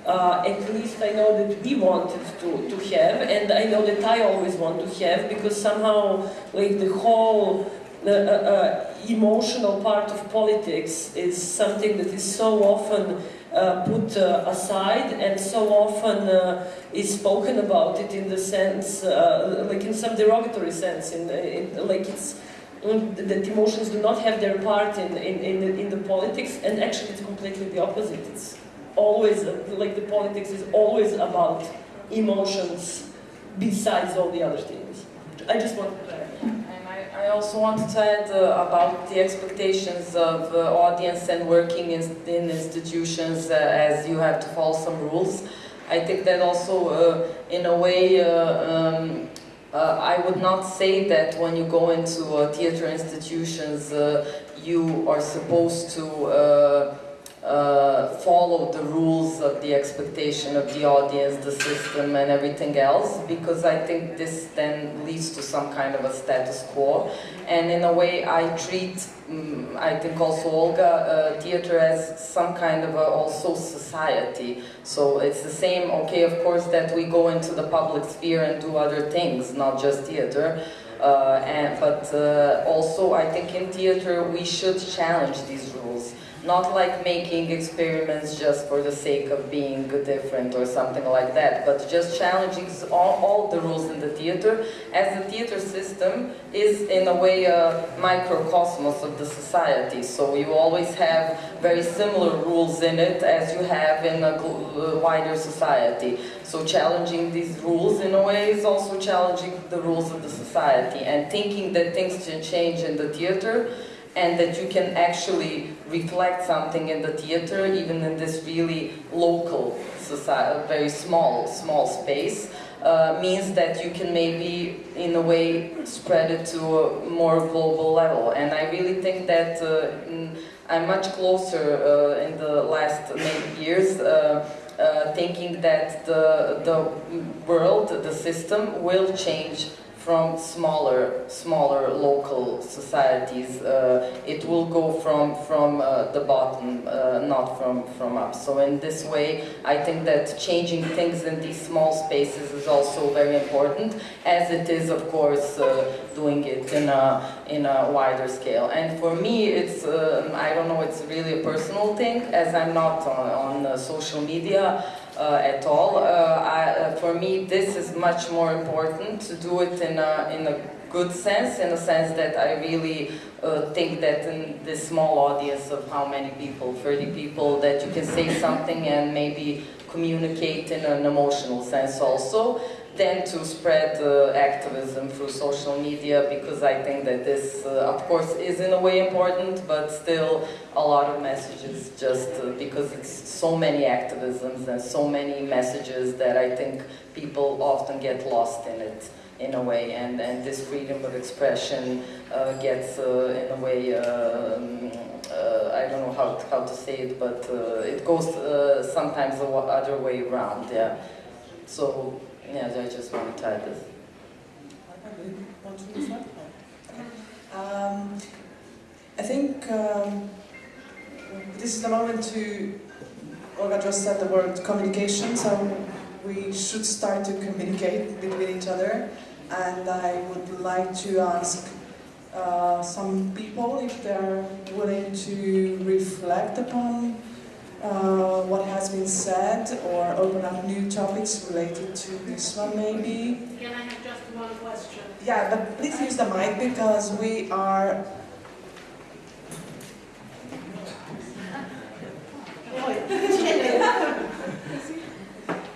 uh, at least I know that we wanted to, to have, and I know that I always want to have, because somehow, like the whole uh, uh, emotional part of politics is something that is so often uh, put uh, aside and so often uh, is spoken about it in the sense, uh, like in some derogatory sense, in, in like it's mm, that emotions do not have their part in, in, in, the, in the politics, and actually it's completely the opposite. It's always, like the politics is always about emotions besides all the other things. I just want to add. I, also wanted to add uh, about the expectations of uh, audience and working in, in institutions uh, as you have to follow some rules. I think that also, uh, in a way, uh, um, uh, I would not say that when you go into theater institutions, you are supposed to uh, follow the rules of the expectation of the audience, the system, and everything else, because I think this then leads to some kind of a status quo. And in a way, I treat, mm I think also Olga, uh, theater as some kind of a also society. So it's the same, okay, of course, that we go into the public sphere and do other things, not just theater. Uh, and, but uh, also, I think in theater we should challenge these rules. Not like making experiments just for the sake of being different or something like that, but just challenging all, all the rules in the theater, as the theater system is in a way a microcosmos of the society. So you always have very similar rules in it as you have in a uh, wider society. So challenging these rules in a way is also challenging the rules of the society and thinking that things can change in the theater and that you can actually reflect something in the theater, even in this really local society, very small, small space, uh, means that you can maybe, in a way, spread it to a more global level. And I really think that uh, I'm much closer uh, in the last years. Uh, uh, thinking that the, the world, the system will change from smaller, smaller local societies. Uh, it will go from from uh, the bottom, uh, not from from up. So in this way, I think that changing things in these small spaces is also very important, as it is, of course, uh, doing it in a in a wider scale. And for me, it's um, I don't know, it's really a personal thing, as I'm not on, on uh, social media at all. Uh, I, uh, for me, this is much more important to do it in a, in a good sense, in a sense that I really uh, think that in this small audience of how many people, 30 people, that you can say something and maybe communicate in an emotional sense also, than to spread uh, activism through social media because I think that this, uh, of course, is in a way important, but still a lot of messages just uh, because it's so many activisms and so many messages that I think people often get lost in it in a way. And, and this freedom of expression uh, gets uh, in a way um, uh, I don't know how, how to say it but it goes sometimes the other way around yeah so yeah I just want to add this Um, I think um, this is the moment to, Olga just said the word communication, so we should start to communicate between each other. And I would like to ask uh, some people if they're willing to reflect upon uh, what has been said or open up new topics related to this one maybe. Can I have just one question? Yeah, but please use the mic because we are.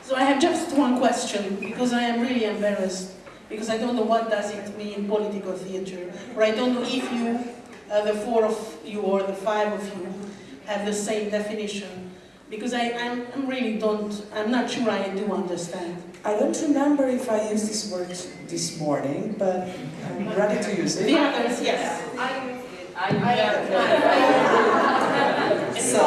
So I have just one question, because I am really embarrassed, because I don't know what does it mean political theater, or I don't know if you, uh, the four of you or the five of you, have the same definition, because I I'm, I'm really don't, I'm not sure I do understand. I don't remember if I used this word this morning, but I'm ready to use it. The it. others, yes. So,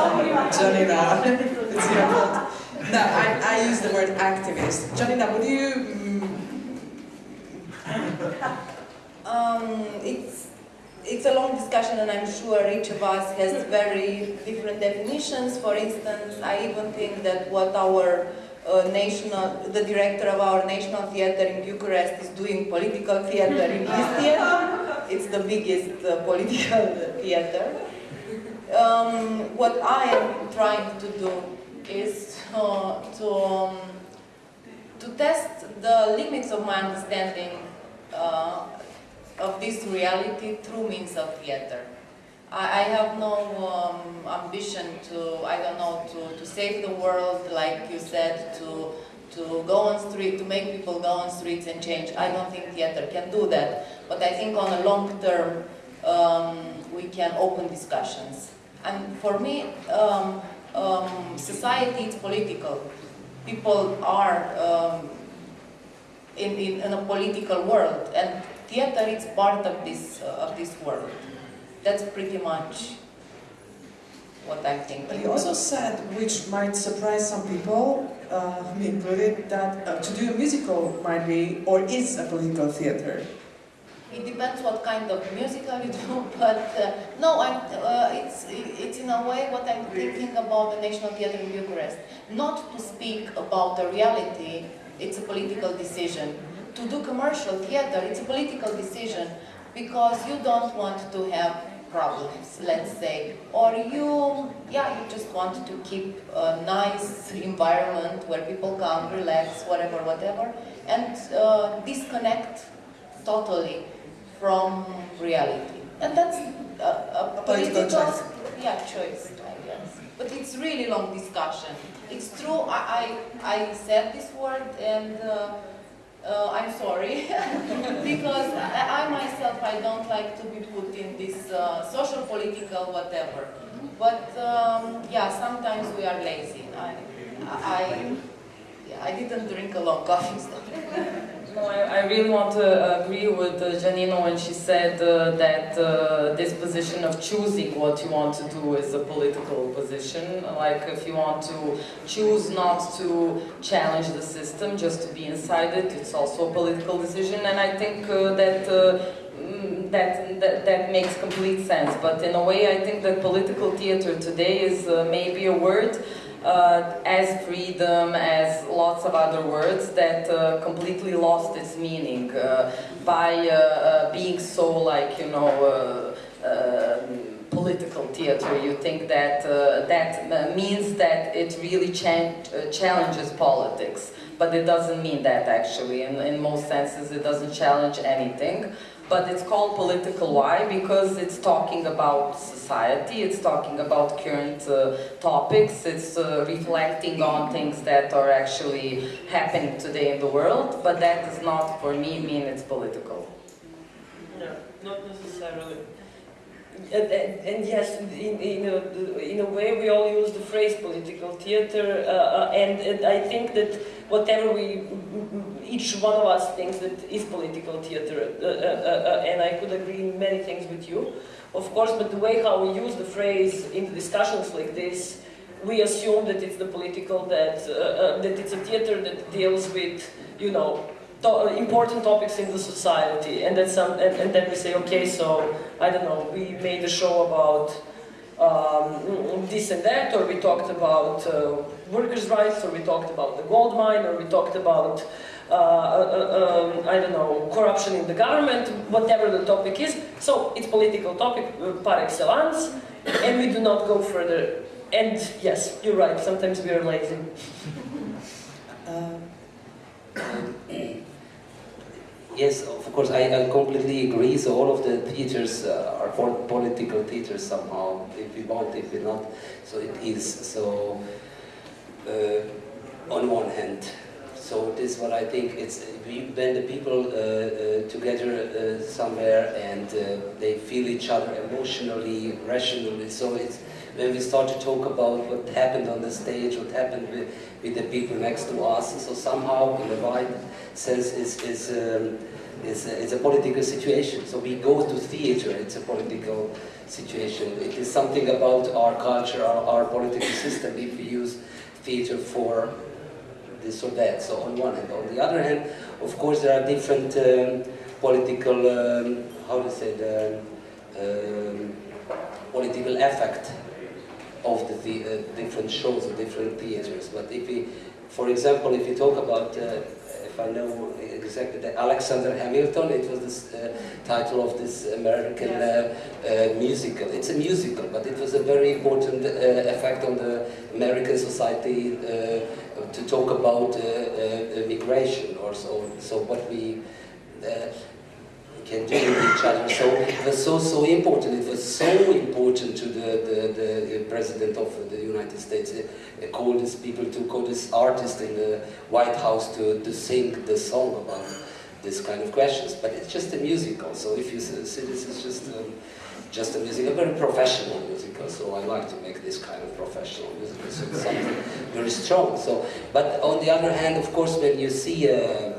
Janina, it's your fault. No, I, I use the word activist. Janina, would you? mm, Um, it's, it's a long discussion and I'm sure each of us has very different definitions. For instance, I even think that what our uh, national, the director of our national theater in Bucharest is doing political theater in his theater. It's the biggest uh, political theater. Um, what I am trying to do is uh, to, um, to test the limits of my understanding uh, of this reality through means of theater. I, I have no um, ambition to, I don't know, to, to save the world, like you said, to, to go on street, to make people go on streets and change. I don't think theater can do that, but I think on a long term um, we can open discussions. And for me, um, um, society is political. People are um, in, in, in a political world, and theater is part of this uh, of this world. That's pretty much what I think. But you also said, which might surprise some people, uh, me included, that uh, to do a musical might be or is a political theater. It depends what kind of musical you do, but uh, no, I'm, uh, it's, it's in a way what I'm thinking about the National Theatre in Bucharest. Not to speak about the reality, it's a political decision. To do commercial theatre, it's a political decision because you don't want to have problems, let's say, or you, yeah, you just want to keep a nice environment where people come, relax, whatever, whatever, and uh, disconnect totally from reality. And that's a, a, political, choice. yeah, choice, I guess. But it's really long discussion. It's true, I, I, I said this word and uh, uh, I'm sorry, because I, I myself, I don't like to be put in this uh, social, political, whatever. But um, yeah, sometimes we are lazy. I, I, I didn't drink a long coffee. So. No, I, I really want to agree with uh, Janino when she said uh, that uh, this position of choosing what you want to do is a political position. Like if you want to choose not to challenge the system, just to be inside it, it's also a political decision. And I think uh, that, uh, mm, that that that makes complete sense. But in a way, I think that political theater today is uh, maybe a word uh, as freedom, as lots of other words that uh, completely lost its meaning uh, by uh, uh, being so like, you know, political theater. You think that that means that it really chan uh, challenges politics, but it doesn't mean that actually. In, in most senses, it doesn't challenge anything. But it's called political why? Because it's talking about society, it's talking about current uh, topics, it's uh, reflecting on things that are actually happening today in the world, but that does not, for me, mean it's political. No, not necessarily. And, and, and yes, in, in, a, in a way we all use the phrase political theater, uh, uh, and, and I think that whatever we, each one of us thinks that is political theater, uh, uh, uh, and I could agree in many things with you, of course, but the way how we use the phrase in discussions like this, we assume that it's the political, that, uh, uh, that it's a theater that deals with, you know, to important topics in the society, and then some, and, and then we say, okay, so I don't know, we made a show about um, this and that, or we talked about uh, workers' rights, or we talked about the gold mine, or we talked about uh, uh, um, I don't know, corruption in the government, whatever the topic is. So it's political topic uh, par excellence, and we do not go further. And yes, you're right. Sometimes we are lazy. Uh, Yes, of course, I, I completely agree. So all of the theaters uh, are political theaters somehow, if we want, if we not. So it is. So uh, on one hand, so this is what I think. It's we, when the people uh, uh, together uh, somewhere and they feel each other emotionally, rationally. So it's when we start to talk about what happened on the stage, what happened with, with the people next to us. So somehow, in a wide sense, is is. Um, is a, it's a political situation. So we go to theater, it's a political situation. It is something about our culture, our, our political system, if we use theater for this or that. So on one hand. On the other hand, of course, there are different um, political, um, how to say, the, um, political effect of the, the uh, different shows of different theaters. But if we, for example, if we talk about uh, if I know exactly, the Alexander Hamilton, it was the uh, title of this American uh, uh, musical. It's a musical, but it was a very important uh, effect on the American society uh, to talk about uh, uh, migration or so. So what we can do with each other. So it was so so important. It was so important to the the, the president of the United States uh, called these people to call this artist in the White House to to sing the song about this kind of questions. But it's just a musical. So if you see this is just. Um, just a musical, a very professional musical. So I like to make this kind of professional musical. So it's something very strong. So, but on the other hand, of course, when you see uh, uh,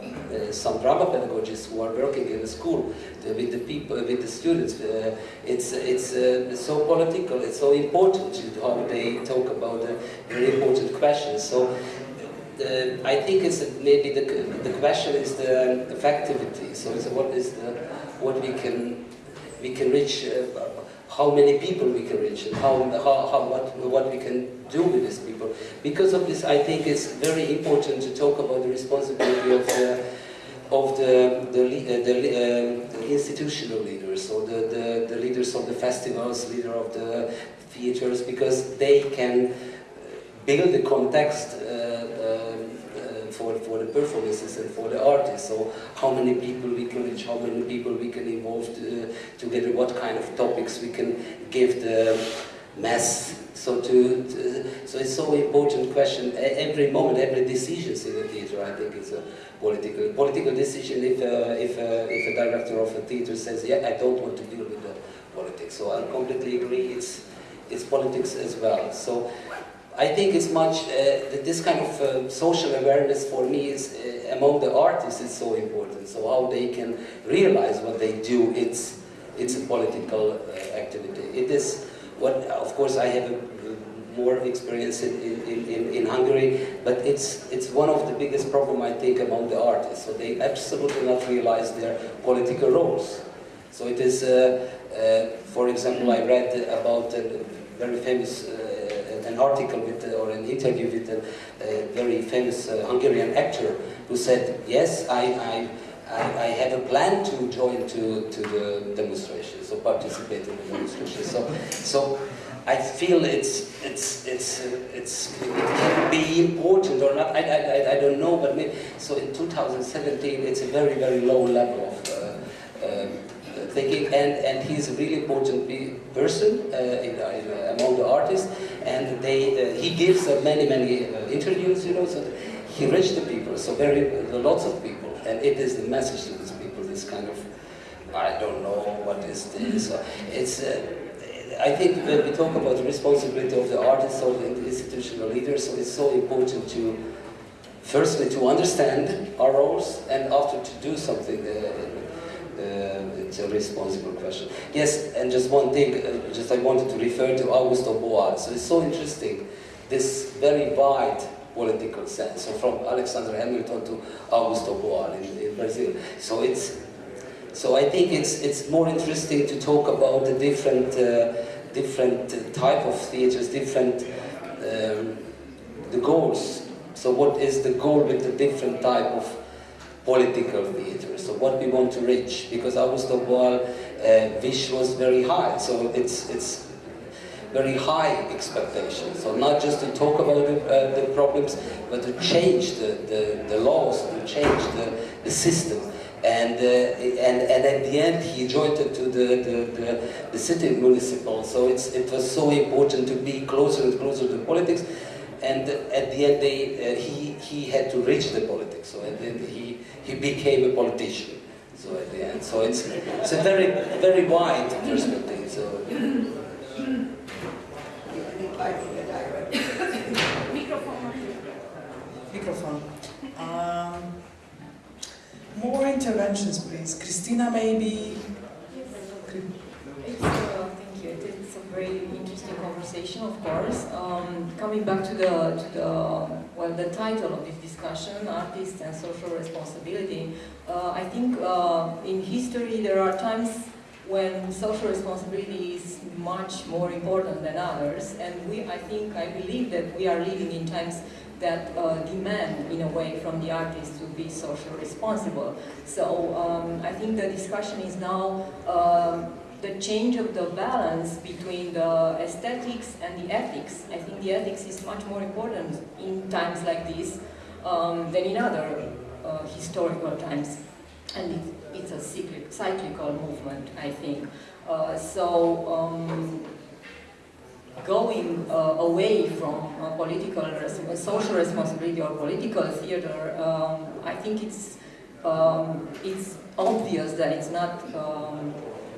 some drama pedagogists who are working in the school uh, with the people, with the students, uh, it's it's uh, so political. It's so important to how they talk about the very important questions. So. Uh, I think it's maybe the, the question is the effectivity. So it's what is the what we can we can reach, uh, how many people we can reach, and how, how, how what, what we can do with these people. Because of this, I think it's very important to talk about the responsibility of the of the the, uh, the, uh, the institutional leaders, so the, the, leaders of the festivals, leader of the theaters, because they can uh, build the context uh, uh, for, for the performances and for the artists. So how many people we can reach, how many people we can involve to, together, what kind of topics we can give the mass. So to, to, so it's so important question. Every moment, every decision in the theater, I think, is a political political decision. If uh, if uh, if a director of a theater says, yeah, I don't want to deal with the politics, so I completely agree. It's it's politics as well. So I think it's much, uh, this kind of uh, social awareness for me is, uh, among the artists is so important. So how they can realize what they do, it's, it's a political uh, activity. It is what, of course I have more experience in, in, in, in, Hungary, but it's, it's one of the biggest problem I think among the artists. So they absolutely not realize their political roles. So it is, uh, uh, for example, I read about a very famous an article with, uh, or an interview with a, a very famous uh, Hungarian actor who said, yes, I, I, I, I have a plan to join to, to the demonstration, so participate in the demonstration. So, so I feel it's, it's, it's, uh, it's, it can be important or not, I, I, I don't know, but maybe, so in 2017 it's a very, very low level of uh, um, thinking, and, and he's a really important person uh, in, in, uh, among the artists, and they, uh, he gives many, many interviews, you know, so he reached the people, so very, lots of people, and it is the message to these people, this kind of, I don't know what is this, it's, I think when we talk about the responsibility of the artists or the institutional leaders, so it's so important to, firstly, to understand our roles, and after to do something uh, uh, it's a responsible question. Yes, and just one thing, uh, just I wanted to refer to Augusto Boal. So it's so interesting, this very wide political sense. So from Alexander Hamilton to Augusto Boal in, in Brazil. So it's, so I think it's it's more interesting to talk about the different uh, different type of theaters, different um, the goals. So what is the goal with the different type of political theater. So what we want to reach, because Augusto Boal uh, wish was very high, so it's it's very high expectations. So not just to talk about the, uh, the problems, but to change the, the, the laws, to change the, the system. And, uh, and, and at the end he joined to the, the, the, the city municipal, so it's, it was so important to be closer and closer to politics and at the end they, uh, he, he had to reach the politics, so at the end he, he became a politician. So at the end, so it's, it's a very, very wide perspective. So. Microphone. Um, more interventions, please. Christina, maybe. Uh, thank you. It's a very interesting conversation, of course. Um, coming back to the to the well, the title of this discussion, artists and social responsibility. Uh, I think uh, in history there are times when social responsibility is much more important than others, and we, I think, I believe that we are living in times that uh, demand, in a way, from the artists to be socially responsible. So um, I think the discussion is now um, the change of the balance between the aesthetics and the ethics. I think the ethics is much more important in times like this um, than in other uh, historical times. And it, it's a cyclic, cyclical movement, I think. Uh, so um, going uh, away from uh, political, social responsibility or political theater, um, I think it's um, it's obvious that it's not um,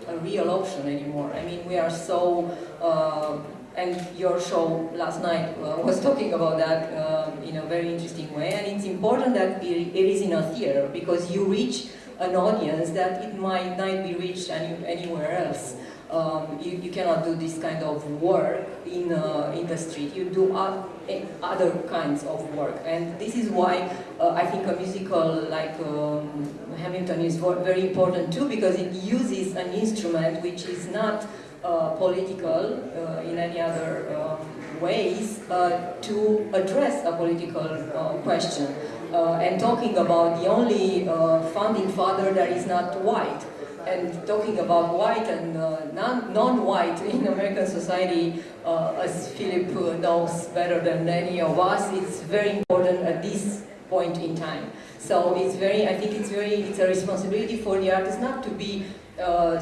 a real option anymore. I mean, we are so uh, and your show last night uh, was talking about that um, in a very interesting way and it's important that it, it is in a theater because you reach an audience that it might not be reached any, anywhere else. Um, you, you cannot do this kind of work in, uh, in the street, you do other kinds of work and this is why uh, I think a musical like um, Hamilton is very important too because it uses an instrument which is not uh, political uh, in any other um, ways uh, to address a political uh, question. And talking about the only founding father that is not white. And talking about white and non-white in American society, as Philip knows better than any of us, it's very important at this point in time. So it's very, I think it's very, it's a responsibility for the artist not to be, uh,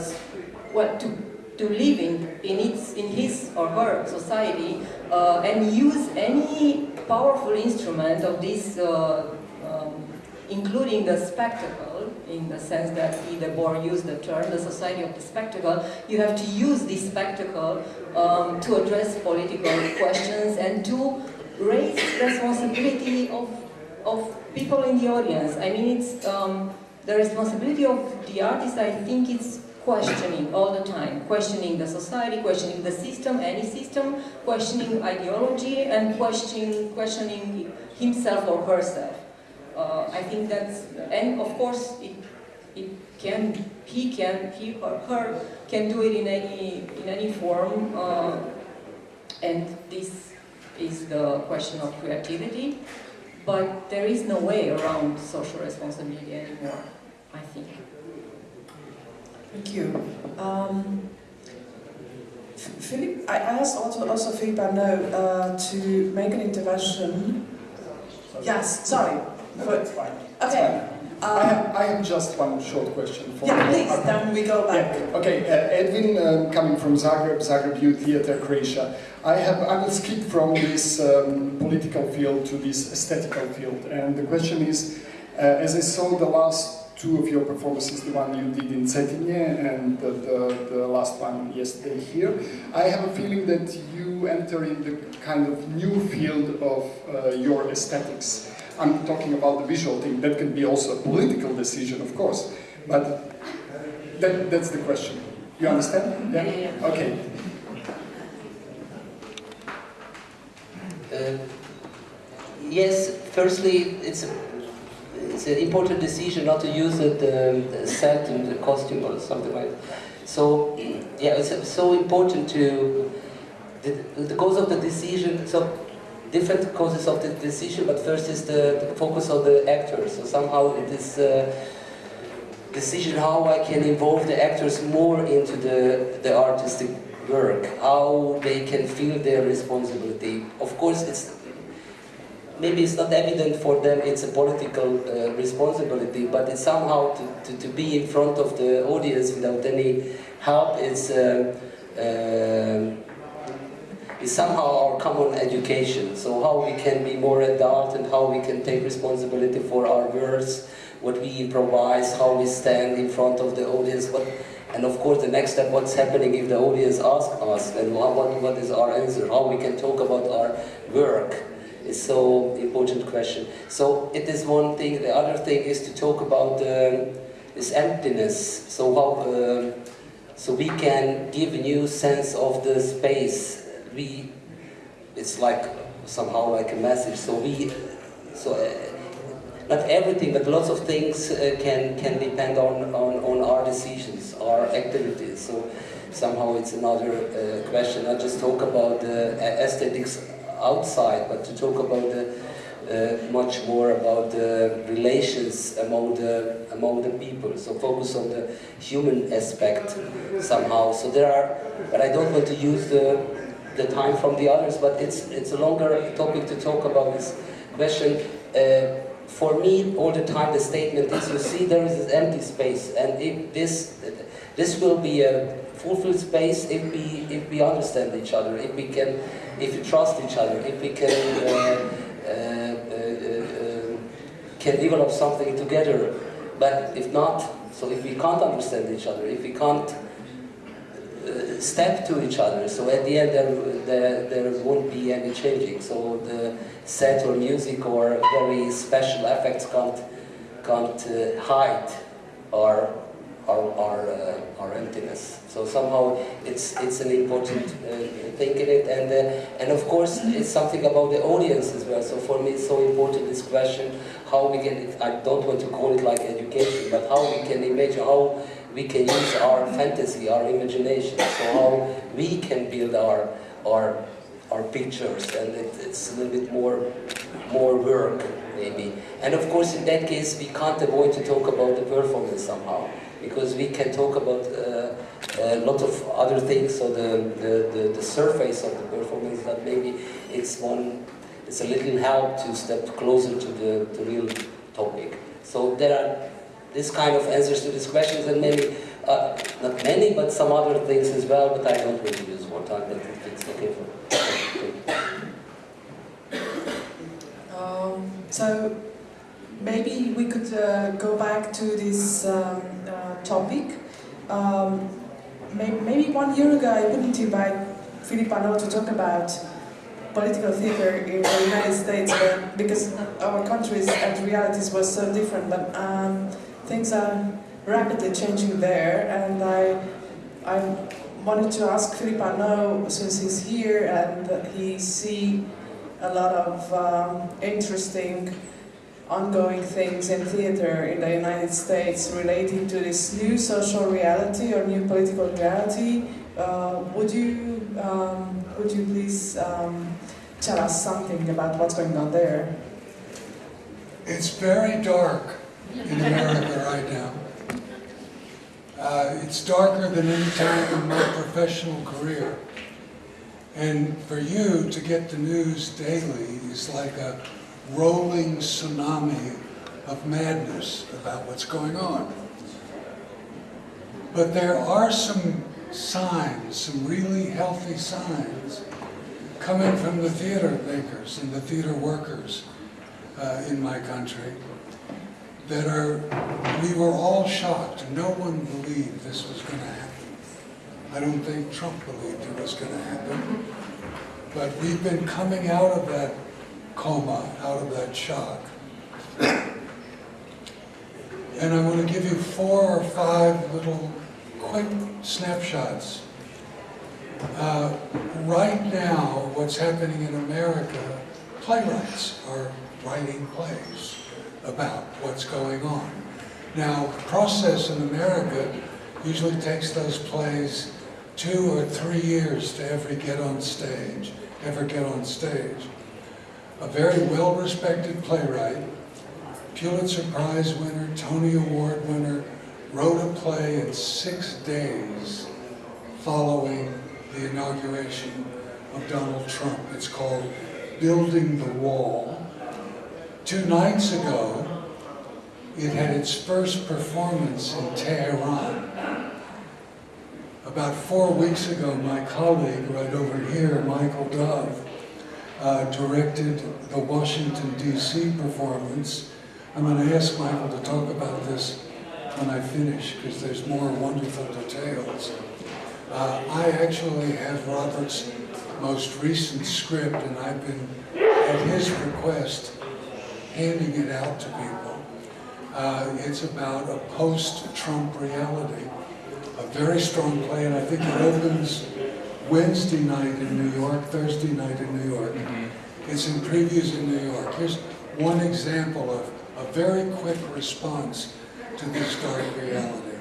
to to living in, its, in his or her society uh, and use any powerful instrument of this, uh, um, including the spectacle, in the sense that he, Debord used the term, the society of the spectacle, you have to use this spectacle um, to address political questions and to raise responsibility of, of people in the audience. I mean, it's um, the responsibility of the artist, I think it's questioning all the time, questioning the society, questioning the system, any system, questioning ideology, and questioning, questioning himself or herself. Uh, I think that's, and of course, it, it can, he can, he or her can do it in any, in any form, uh, and this is the question of creativity, but there is no way around social responsibility anymore, I think. Thank you. Um, Philip, I asked also, also Philip Arnoult uh, to make an intervention. Yes, sorry. No, that's. Okay. Um, I, have, I have just one short question for Yeah, you. please, Okay. then we go back. Yeah. Okay, uh, Edwin, um, coming from Zagreb, Zagreb Youth Theatre, Croatia. I have I will skip from this um, political field to this aesthetical field, and the question is, uh, as I saw the last two of your performances, the one you did in Cetinje and the, the, the, last one yesterday here, I have a feeling that you enter in the kind of new field of uh, your aesthetics. I'm talking about the visual thing. That can be also a political decision, of course, but that, that's the question. You understand? Yeah? Okay. Uh, yes, firstly, it's a it's an important decision not to use the, the set and the costume or something like that. So, yeah, it's so important to, the, the cause of the decision, so different causes of the decision, but first is the, the focus of the actors. So somehow it is uh, decision how I can involve the actors more into the, the artistic work, how they can feel their responsibility. Of course, it's maybe it's not evident for them it's a political uh, responsibility, but it's somehow to, to, to, be in front of the audience without any help is, uh, uh, is somehow our common education. So how we can be more adult and how we can take responsibility for our words, what we improvise, how we stand in front of the audience, what, and of course the next step, what's happening if the audience asks us, and what, what is our answer, how we can talk about our work is so important question. So it is one thing. The other thing is to talk about um, this emptiness. So how um, so we can give a new sense of the space. We it's like somehow like a message. So we so. Uh, not everything, but lots of things uh, can can depend on, on, on our decisions, our activities. So somehow it's another uh, question. Not just talk about the aesthetics outside, but to talk about the, uh, much more about the relations among the among the people. So focus on the human aspect somehow. So there are, but I don't want to use the the time from the others. But it's it's a longer topic to talk about this question. Uh, for me, all the time the statement is, you see, there is this empty space, and if this, this will be a fulfilled space if we, if we understand each other, if we can, if we trust each other, if we can, uh, uh, uh, uh, can develop something together. But if not, so if we can't understand each other, if we can't step to each other. So at the end, there, there, there won't be any changing. So the set or music or very special effects can't, can't uh, hide our, our, our, uh, our emptiness. So somehow it's, it's an important uh, thing in it. And, uh, and of course, it's something about the audience as well. So for me, it's so important this question, how we can, I don't want to call it like education, but how we can imagine, how we can use our fantasy, our imagination, so how we can build our our our pictures, and it, it's a little bit more more work maybe. And of course, in that case, we can't avoid to talk about the performance somehow, because we can talk about uh, a lot of other things. So the, the the the surface of the performance, that maybe it's one, it's a little help to step closer to the, the real topic. So there are this kind of answers to these questions and maybe, uh, not many, but some other things as well, but I don't to use time, but it's okay for Um, so maybe we could uh, go back to this um, uh, topic. Um, maybe, maybe one year ago I wouldn't invite Philip Arnoult to talk about political theater in the United States because our countries and realities were so different. But um, things are rapidly changing there, and I, I wanted to ask Philip Arnoult, since he's here and he see a lot of um, interesting ongoing things in theater in the United States relating to this new social reality or new political reality. Uh, would you um, would you please um, tell us something about what's going on there? It's very dark in America right now. Uh, it's darker than any time in my professional career. And for you to get the news daily is like a rolling tsunami of madness about what's going on. But there are some signs, some really healthy signs, coming from the theater makers and the theater workers uh, in my country that are, we were all shocked. No one believed this was going to happen. I don't think Trump believed it was going to happen. But we've been coming out of that coma, out of that shock. And I want to give you four or five little quick snapshots. Uh, right now, what's happening in America, playwrights are writing plays about what's going on. Now, process in America usually takes those plays two or three years to ever get on stage, ever get on stage. A very well-respected playwright, Pulitzer Prize winner, Tony Award winner, wrote a play in six days following the inauguration of Donald Trump. It's called Building the Wall. Two nights ago, it had its first performance in Tehran. About four weeks ago, my colleague right over here, Michael Dove, uh, directed the Washington, D.C. performance. I'm going to ask Michael to talk about this when I finish, because there's more wonderful details. Uh, I actually have Robert's most recent script, and I've been, at his request, handing it out to people. Uh, it's about a post-Trump reality, a very strong play, and I think it opens Wednesday night in New York, Thursday night in New York. It's in previews in New York. Here's one example of a very quick response to this dark reality.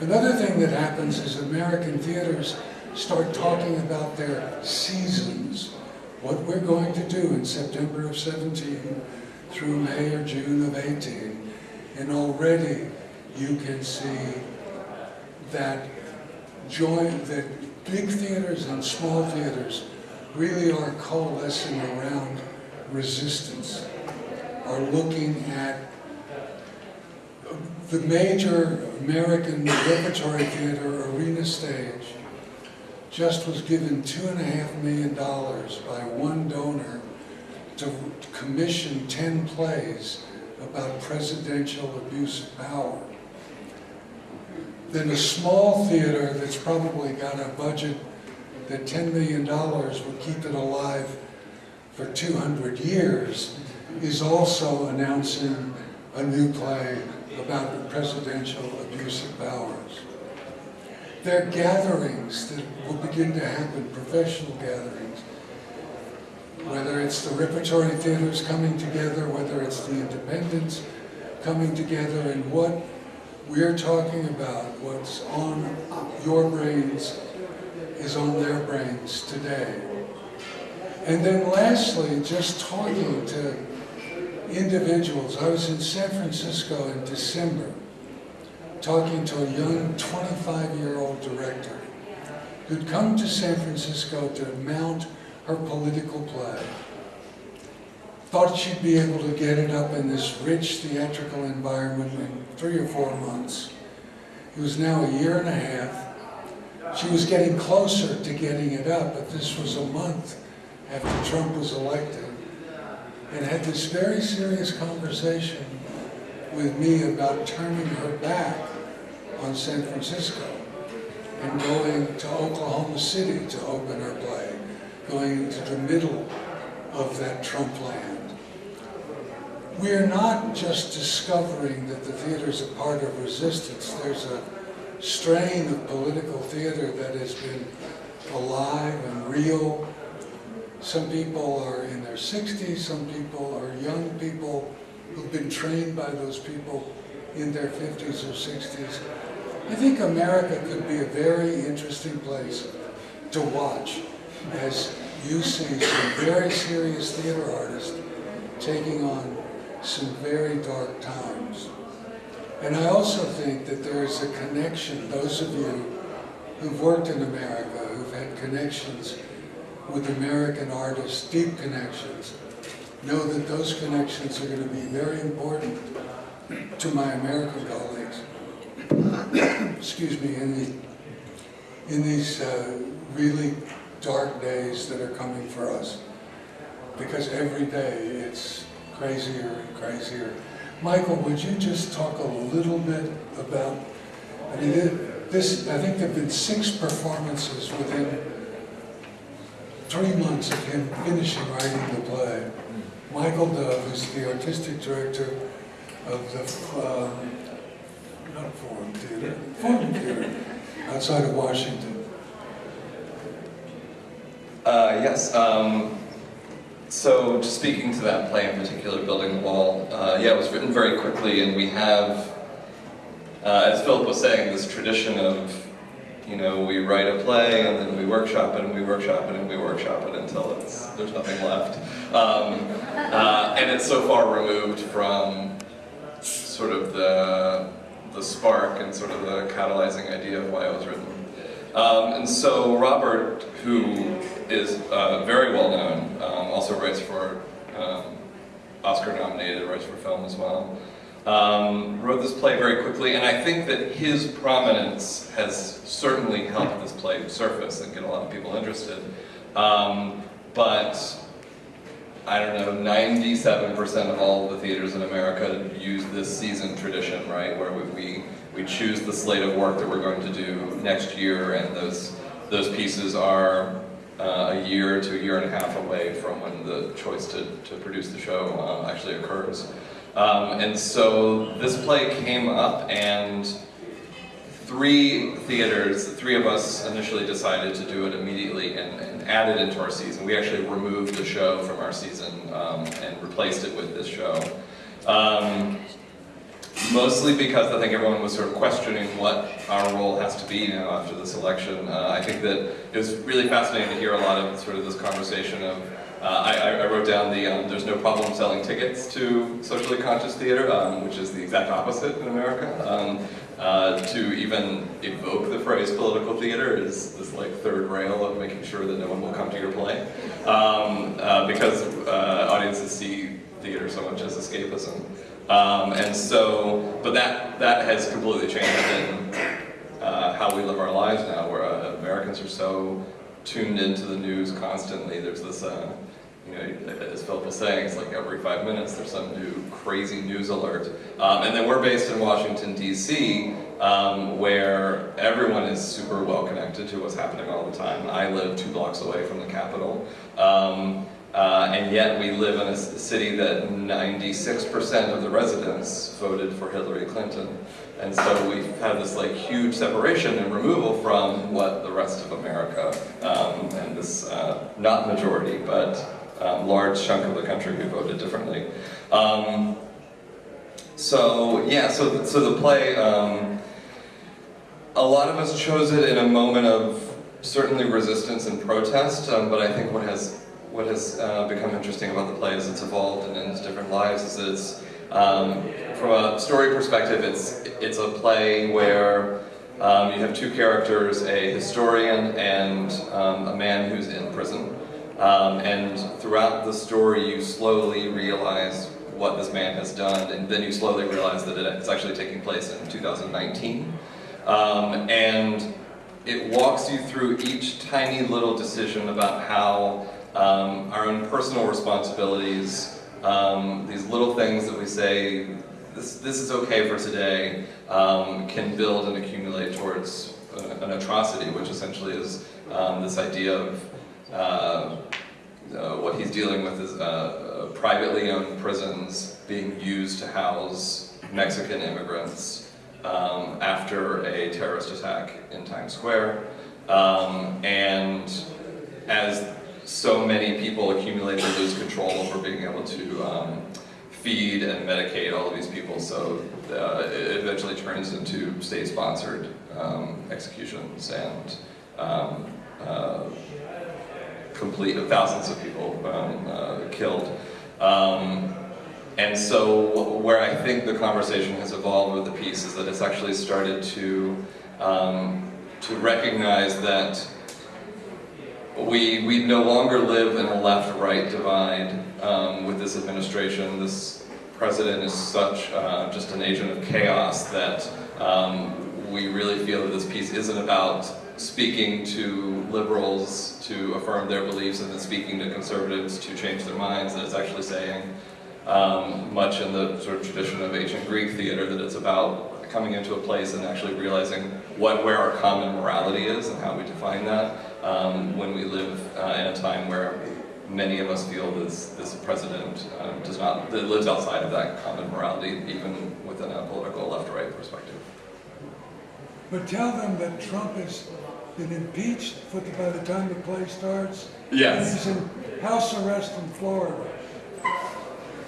Another thing that happens is American theaters start talking about their seasons, what we're going to do in September of 17 through May or June of 18. And already you can see that join that big theaters and small theaters really are coalescing around resistance, are looking at the major American repertory theater arena stage just was given two and a half million dollars by one donor to commission 10 plays about presidential abuse of power. Then a small theater that's probably got a budget that $10 million would keep it alive for 200 years is also announcing a new play about the presidential abuse of powers. There are gatherings that will begin to happen, professional gatherings, whether it's the repertory theaters coming together, whether it's the independents coming together, and what we're talking about, what's on your brains is on their brains today. And then lastly, just talking to individuals. I was in San Francisco in December talking to a young 25-year-old director who'd come to San Francisco to mount her political play. Thought she'd be able to get it up in this rich theatrical environment in three or four months. It was now a year and a half. She was getting closer to getting it up, but this was a month after Trump was elected and had this very serious conversation with me about turning her back on San Francisco and going to Oklahoma City to open her play, going into the middle of that Trump land. We are not just discovering that the theater is a part of resistance. There's a strain of political theater that has been alive and real some people are in their 60s, some people are young people who've been trained by those people in their 50s or 60s. I think America could be a very interesting place to watch as you see some very serious theater artists taking on some very dark times. And I also think that there is a connection, those of you who've worked in America, who've had connections with American artists, deep connections, know that those connections are going to be very important to my American colleagues. Excuse me, in, the, in these uh, really dark days that are coming for us. Because every day it's crazier and crazier. Michael, would you just talk a little bit about, I mean, this, I think there have been six performances within three months of him finishing writing the play. Michael Dove, who's the artistic director of the, um, not Forum Theater, Forum Theater, outside of Washington. Uh, yes, um, so speaking to that play in particular, Building the Wall, uh, yeah, it was written very quickly and we have, uh, as Philip was saying, this tradition of you know, we write a play and then we workshop it and we workshop it and we workshop it until it's, there's nothing left. Um, uh, and it's so far removed from sort of the, the spark and sort of the catalyzing idea of why it was written. Um, and so Robert, who is uh, very well known, um, also writes for um, Oscar nominated, writes for film as well um, wrote this play very quickly, and I think that his prominence has certainly helped this play surface and get a lot of people interested. Um, but I don't know, 97% of all the theaters in America use this season tradition, right, where we, we, we choose the slate of work that we're going to do next year, and those, those pieces are uh, a year to a year and a half away from when the choice to, to produce the show uh, actually occurs. Um, and so this play came up and three theaters, three of us initially decided to do it immediately and, and add it into our season. We actually removed the show from our season um, and replaced it with this show. Um, mostly because I think everyone was sort of questioning what our role has to be now after this election. Uh, I think that it was really fascinating to hear a lot of sort of this conversation of uh, I, I, wrote down the um, there's no problem selling tickets to socially conscious theater, um, which is the exact opposite in America. Um, uh, to even evoke the phrase political theater is this like third rail of making sure that no one will come to your play. Um, uh, because uh, audiences see theater so much as escapism. Um, and so, but that, that has completely changed in uh, how we live our lives now, where uh, Americans are so tuned into the news constantly. There's this, uh, you know, as Philip was saying, it's like every five minutes there's some new crazy news alert. Um, and then we're based in Washington, D.C., um, where everyone is super well connected to what's happening all the time. I live two blocks away from the Capitol. Uh, and yet we live in a city that 96% of the residents voted for Hillary Clinton. And so we've had this like huge separation and removal from what the rest of America, um, and this, uh, not majority, but um, large chunk of the country who voted differently. Um, so yeah, so, so the play, um, a lot of us chose it in a moment of certainly resistance and protest, um, but I think what has what has uh, become interesting about the play as it's evolved and in its different lives is it's, um, from a story perspective, it's, it's a play where um, you have two characters, a historian and um, a man who's in prison. Um, and throughout the story, you slowly realize what this man has done, and then you slowly realize that it's actually taking place in 2019. Um, and it walks you through each tiny little decision about how um, our own personal responsibilities, um, these little things that we say, this, this is okay for today, um, can build and accumulate towards an atrocity, which essentially is um, this idea of uh, uh, what he's dealing with is uh, privately owned prisons being used to house Mexican immigrants um, after a terrorist attack in Times Square. Um, and as so many people accumulate and lose control over being able to um, feed and medicate all of these people, so uh, it eventually turns into state-sponsored um, executions and um, uh, complete thousands of people um, uh, killed. Um, and so where I think the conversation has evolved with the piece is that it's actually started to um, to recognize that we, we no longer live in a left-right divide um, with this administration. This president is such uh, just an agent of chaos that um, we really feel that this piece isn't about speaking to liberals to affirm their beliefs and then speaking to conservatives to change their minds, that it's actually saying, um, much in the sort of tradition of ancient Greek theater, that it's about coming into a place and actually realizing what where our common morality is and how we define that um, when we live uh, in a time where many of us feel this, this president um, does not, that lives outside of that common morality, even within a political left-right perspective. But tell them that Trump has been impeached by the time the play starts. Yes. And he's in house arrest in Florida.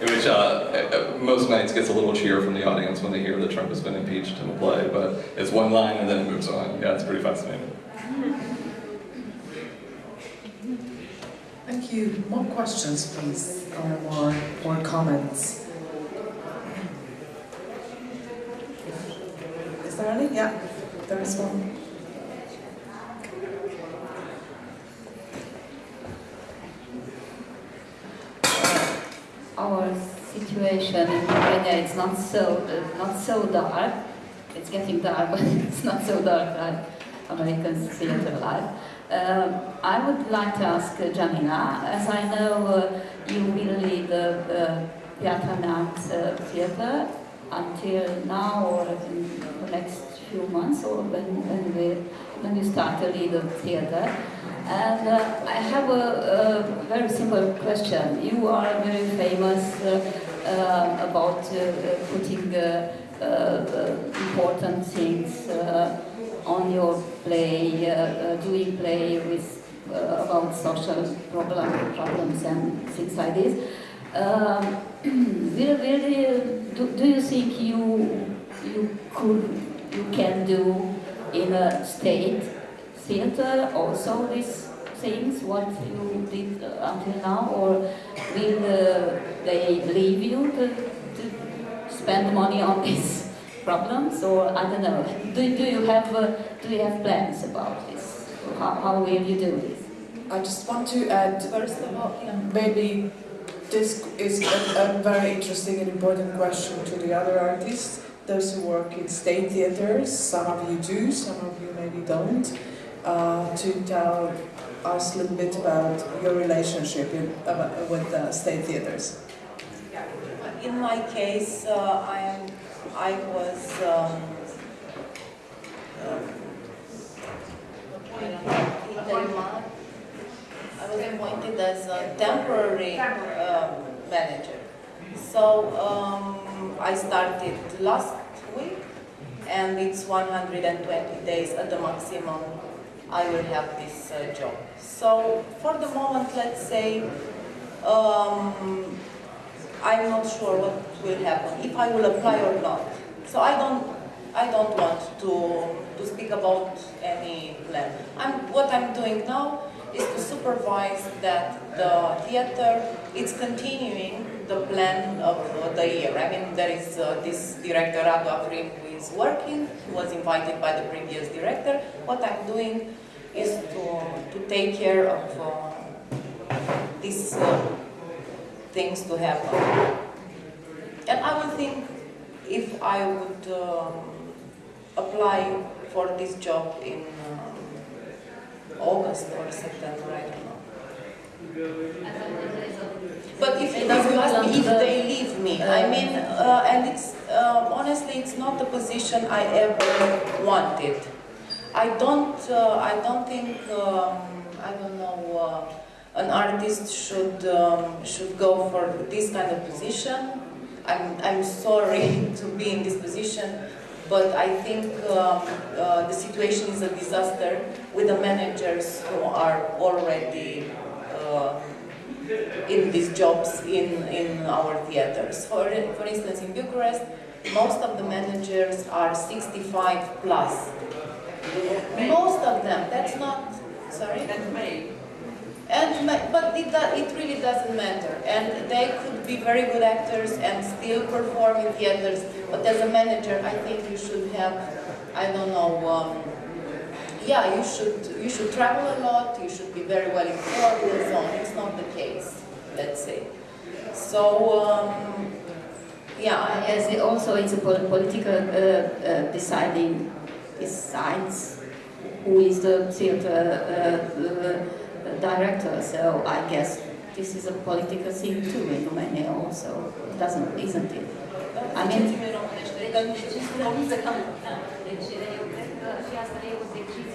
Which uh, uh, most nights gets a little cheer from the audience when they hear that Trump has been impeached in the play, but it's one line and then it moves on. Yeah, it's pretty fascinating. Thank you. More questions, please, or more, more comments? Is there any? Yeah, there is one. Our situation in Romania is not so uh, not so dark. It's getting dark, but it's not so dark like American theater life. Um, I would like to ask uh, Gianina, as I know uh, you will lead the uh, Piatra uh, theater until now or in the next few months or when, when, we, when you start to lead the theater. And uh, I have a, a, very simple question. You are very famous uh, uh, about putting important things on your play, uh, uh, doing play with uh, about social problem, problems and things like this. Um, will, will do, do you think you you could you can do in a state theater also these things what you did until now, or will uh, they leave you to, to spend money on this? problems, or I don't know. Do, do you have uh, do you have plans about this? How, how will you do this? I just want to add, First of all, maybe this is a, a very interesting and important question to the other artists, those who work in state theaters. Some of you do, some of you maybe don't. Uh, to tell us a little bit about your relationship in, uh, with uh, state theaters. In my case, uh, I am, I was um, um. I was appointed as a temporary um, manager. So um, I started last week, and it's 120 days at the maximum I will have this uh, job. So for the moment, let's say, um, I'm not sure what will happen, if I will apply or not. So I don't, I don't want to, to speak about any plan. I'm, what I'm doing now is to supervise that the theater is continuing the plan of the year. I mean, there is uh, this director, Radu Afrim, who is working, who was invited by the previous director. What I'm doing is to, to take care of uh, these uh, things to happen. And I would think if I would um, apply for this job in um, August or September, I don't know. But if, if you ask me if they leave me, I mean, uh, and it's, uh, honestly, it's not the position I ever wanted. I don't, uh, I don't think, um, I don't know, uh, an artist should, um, should go for this kind of position. I'm, I'm sorry to be in this position, but I think um, uh, the situation is a disaster with the managers who are already uh, in these jobs in, in our theaters. For, for instance, in Bucharest, most of the managers are 65 plus. Most of them, that's not, sorry? And May. And, but it, it really doesn't matter. And they could be very good actors and still perform in theaters. But as a manager, I think you should have, I don't know, um, yeah, you should, you should travel a lot, you should be very well informed and so on. It's not the case, let's say. So, um, yeah, As it also it's a political uh, uh, deciding decides who is the theater uh, uh, director. So I guess this is a political thing too in Romania also, doesn't isn't it? I mean,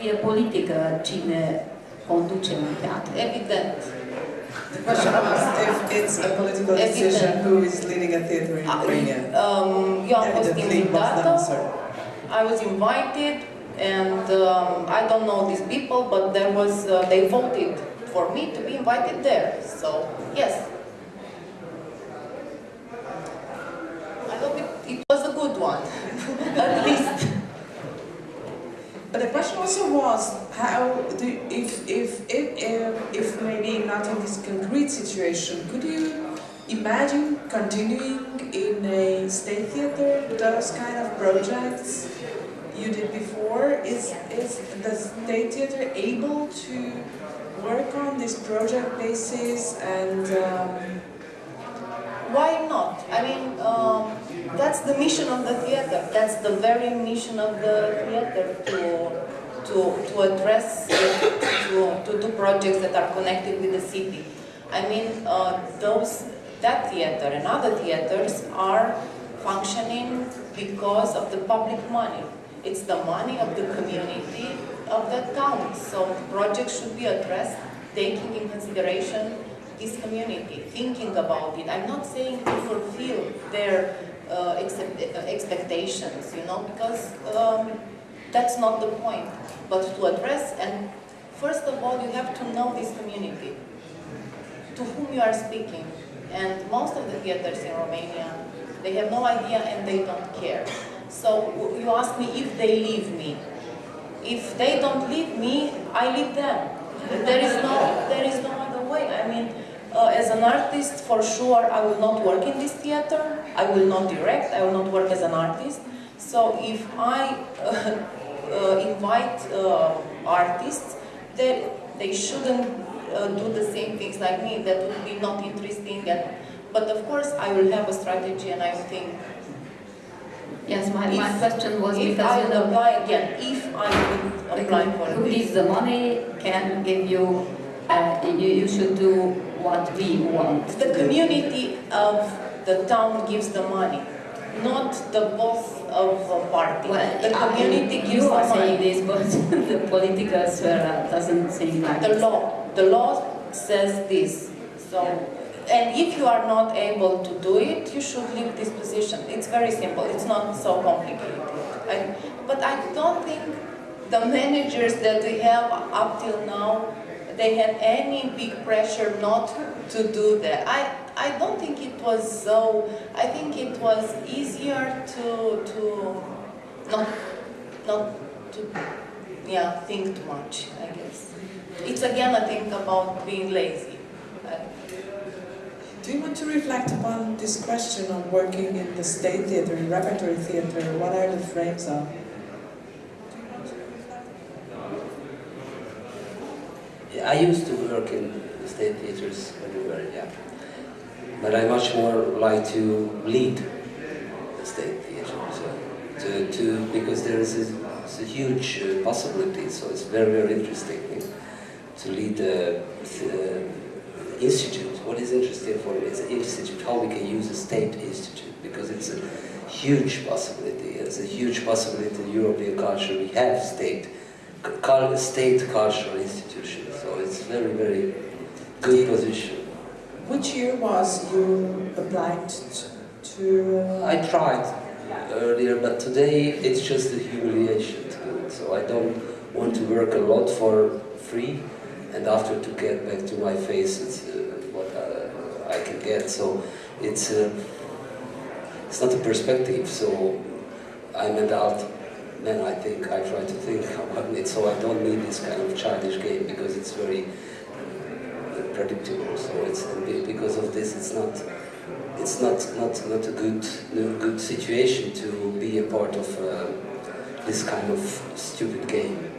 decizie politică cine conduce un teatru. evident. The question was if it's a political decision who is leading a theater in Romania. Um, eu am fost Evidently, it was the invitată. I was invited, and um, I don't know these people, but there was uh, they voted for me to be invited there. So yes, I hope it, it was a good one, at least. But the question also was how do if if if if, if maybe not in this concrete situation, could you imagine continuing in a state theater with those kind of projects you did before? Is is the state theater able to work on this project basis and um, Why not? I mean, um, that's the mission of the theater. That's the very mission of the theater to to to address to to do projects that are connected with the city. I mean, uh, those that theater and other theaters are functioning because of the public money. It's the money of the community of the town. So projects should be addressed taking in consideration this community, thinking about it. I'm not saying to fulfill their uh, uh, expectations, you know, because um, that's not the point. But to address, and first of all, you have to know this community, to whom you are speaking. And most of the theaters in Romania, they have no idea and they don't care. So you ask me if they leave me. If they don't leave me, I leave them. There is no, there is no other way. I mean, uh, as an artist, for sure, I will not work in this theater. I will not direct. I will not work as an artist. So if I uh, uh, invite uh, artists, they, they shouldn't uh, do the same things like me, that would be not interesting. And, but of course, I will have a strategy and I think Yes, my, my question was if because I you know, apply again, if I would apply for who gives the money can give you, uh, you, you should do what we want. The community of the town gives the money, not the boss of a party. Well, The I- community gives You the are saying money. this, but the political sphere doesn't seem like The law, the law says this, so, and if you are not able to do it, you should leave this position. It's very simple, it's not so complicated. I- But I don't think the managers that we have up till now, they had any big pressure not to do that. I, I don't think it was so, I think it was easier to, to not, not to, yeah, think too much, I guess. It's again a thing about being lazy. Do you want to reflect upon this question of working in the state theatre, in repertory theatre? What are the frames of? I used to work in state theaters everywhere, yeah. But I much more like to lead the state theater, so to, to because there is a, a huge uh, possibility. So it's very very interesting to lead the uh, institute. What is interesting for me is the institute, how we can use a state institute because it's a huge possibility. It's a huge possibility in European culture. We have state state cultural institutions. So it's very, very good position. Which year was you applied to? uh, I tried earlier, but today it's just a humiliation to do it. So I don't want to work a lot for free, and after to get back to my face, it's uh, what uh, I can get. So it's uh, it's not a perspective. So I'm an adult man. I think I try to think about it. So I don't need this kind of childish game because it's very predictable. So it's because of this, it's not it's not not not a good no good situation to be a part of uh, this kind of stupid game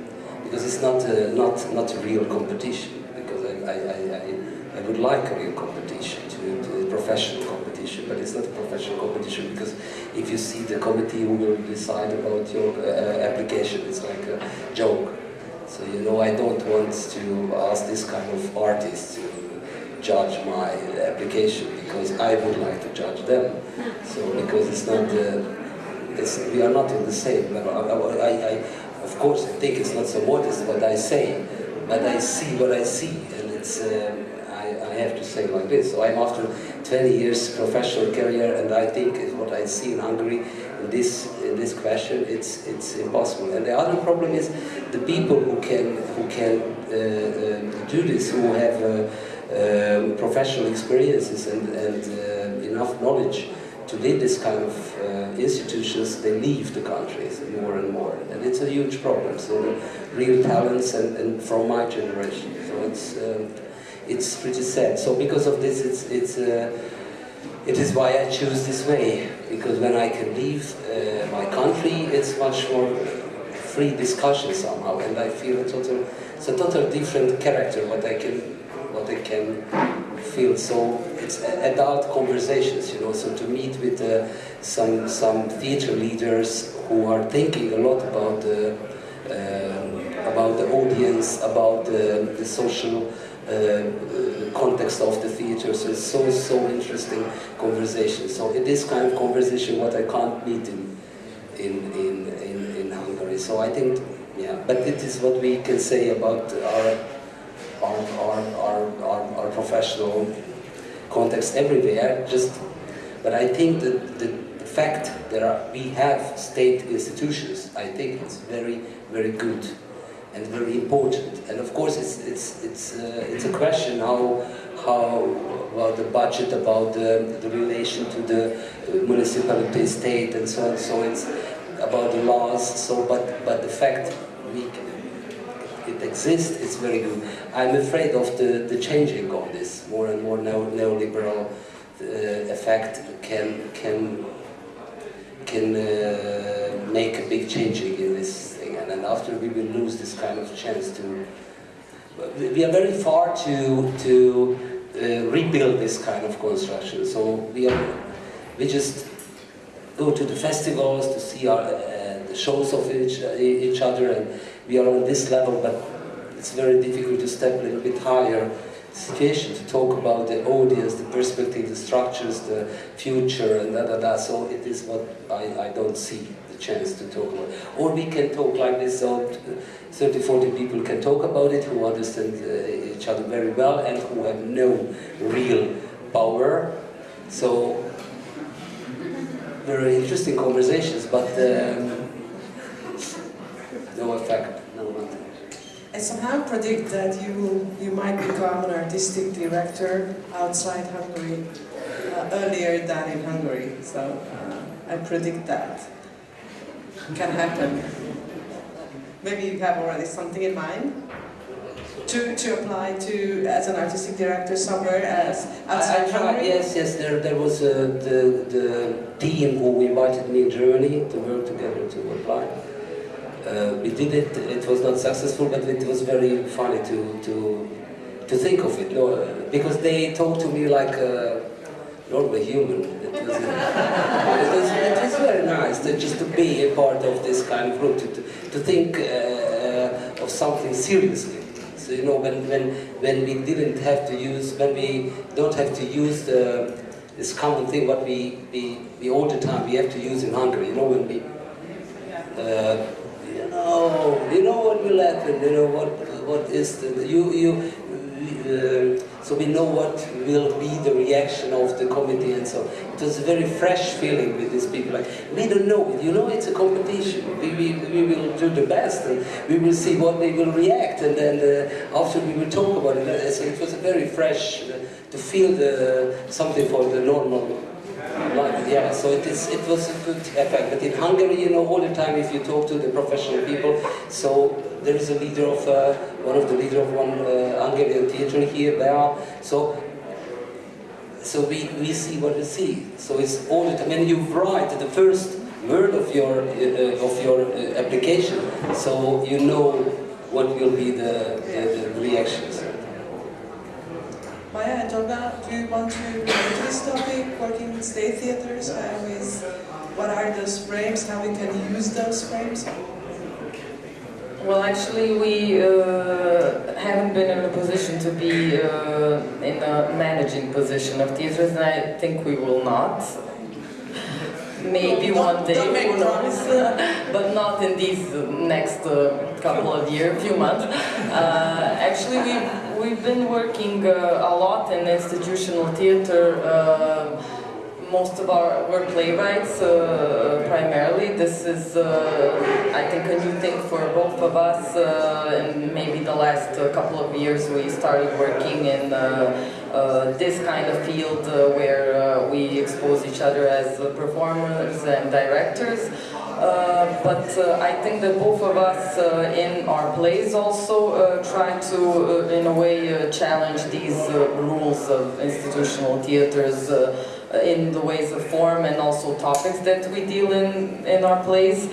because it's not a, not not a real competition because I, I, I, I, would like a real competition to, to a professional competition but it's not a professional competition because if you see the committee who will decide about your uh, application it's like a joke so you know I don't want to ask this kind of artists to judge my application because I would like to judge them. So because it's not the, it's, we are not in the same level. I, I, I, of course, I think it's not so modest what I say, but I see what I see, and it's. Um, I, I have to say like this. So I'm after 20 years professional career, and I think what I see in Hungary in this in this question, it's it's impossible. And the other problem is the people who can who can uh, uh, do this, who have. Uh, um, professional experiences and, and uh, enough knowledge to lead this kind of uh, institutions, they leave the countries more and more. And it's a huge problem. So real talents and, and from my generation. So it's, um, it's pretty sad. So because of this, it's, it's, uh, it is why I choose this way. Because when I can leave uh, my country, it's much more free discussion somehow. And I feel a total, it's a total different character what I can what they can feel. So it's adult conversations, you know. So to meet with uh, some some theater leaders who are thinking a lot about the uh, about the audience, about the, the social. Uh, context of the theater, so it's so so interesting conversation. So it is kind of conversation what I can't meet in in in in, in Hungary. So I think yeah, but it is what we can say about our, our, our, our, our professional context everywhere. Just, but I think that the fact that we have state institutions, I think it's very, very good and very important. And of course, it's it's it's uh, it's a question how how about the budget, about the, the relation to the municipality, state, and so on. So it's about the laws. So, but but the fact we it exists, it's very good. I'm afraid of the, the changing of this. More and more neo, neoliberal uh, effect can can can uh, make a big changing in this thing, and then after we will lose this kind of chance to we are very far to to uh, rebuild this kind of construction. So we are we just go to the festivals to see our, uh, the shows of each each other, and we are on this level, but it's very difficult to step a little bit higher situation to talk about the audience, the perspective, the structures, the future, and da da da. So it is what I, I don't see the chance to talk about. Or we can talk like this, so 30, 40 people can talk about it who understand uh, each other very well and who have no real power. So very interesting conversations, but um, no effect, no nothing. I predict that you you might become an artistic director outside Hungary uh, earlier than in Hungary. So uh, I predict that it can happen. Maybe you have already something in mind to to apply to as an artistic director somewhere as outside I Hungary. yes, yes, there, there was uh, the, the team who invited me in Germany to work together to apply. Uh, we did it, it was not successful, but it was very funny to, to, to think of it, no, uh, because they talked to me like a normal human. It was, uh, it was, it was very nice to, just to be a part of this kind of group, to, to, to think uh, uh, of something seriously. So, you know, when, when, when we didn't have to use, when we don't have to use the, this common thing what we, we, we all the time we have to use in Hungary, you know, when we, uh, know, you know what will happen, you know, what, what is the, you, you, uh, so we know what will be the reaction of the committee and so. It was a very fresh feeling with these people like we don't know. It you know it's a competition. We, we, we will do the best and we will see what they will react and then uh, after we will talk about it. Uh, so it was a very fresh uh, to feel the something for the normal life yeah so it is it was a good effect but in Hungary you know all the time if you talk to the professional people so there is a leader of uh, one of the leader of one uh, Hungarian theater here there so so we, we see what we see. So it's all the time. When you write the first word of your uh, of your uh, application, so you know what will be the, the, the reactions. Maja and Olga, do you want to go into this topic, working with state theaters, uh, with what are those frames, how we can use those frames? Well, actually, we uh, haven't been in a position to be uh, in a managing position of theaters, and I think we will not. Maybe one day, who knows? but not in these next uh, couple of years, few months. Uh, actually, we've, we've been working uh, a lot in institutional theater. Most of our we're playwrights uh, primarily. This is, uh, I think, a new thing for both of us. Uh, and maybe the last uh, couple of years we started working in uh, uh, this kind of field where we expose each other as performers and directors. Uh, but uh, I think that both of us uh, in our plays also try to, in a way, challenge these rules of institutional theaters in the ways of form and also topics that we deal in in our plays.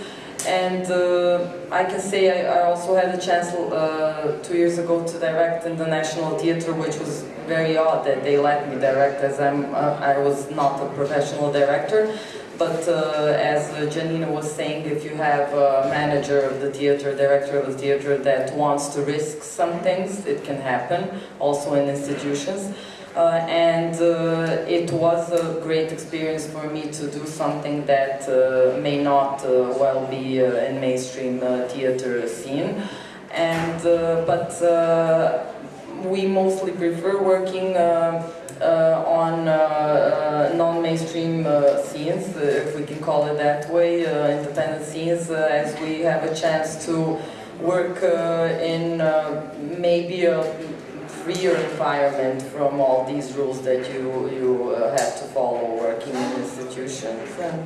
And uh, I can say I, I also had a chance uh, two years ago to direct in the National Theatre, which was very odd that they let me direct as I'm, uh, I was not a professional director. But uh, as uh, Gianina was saying, if you have a manager of the theater, director of the theater that wants to risk some things, it can happen, also in institutions. Uh, and uh, it was a great experience for me to do something that uh, may not well be in mainstream theater scene. And, but we mostly prefer working uh, on uh, uh, non-mainstream scenes, if we can call it that way, independent scenes, as we have a chance to work in maybe a freer environment from all these rules that you, you uh, have to follow working in institutions. And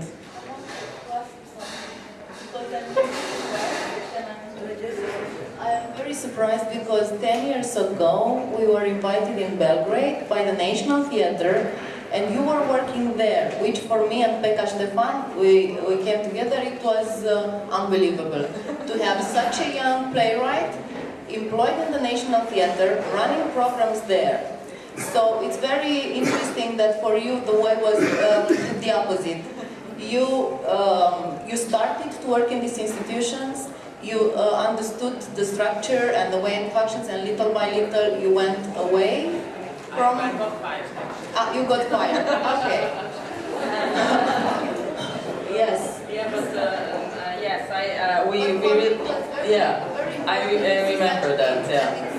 I am very surprised because 10 years ago we were invited in Belgrade by the National Theatre and you were working there, which for me and Pekka Stefan, we, we came together, it was uh, unbelievable to have such a young playwright employed in the National Theatre, running programs there. So it's very interesting that for you the way was um, the opposite. You, um, you started to work in these institutions, you uh, understood the structure and the way it functions, and little by little you went away from... I got fired. Ah, you got fired, okay. yes. Yeah, but uh, yes, I uh, we we re- yeah, I, I remember that. Yeah.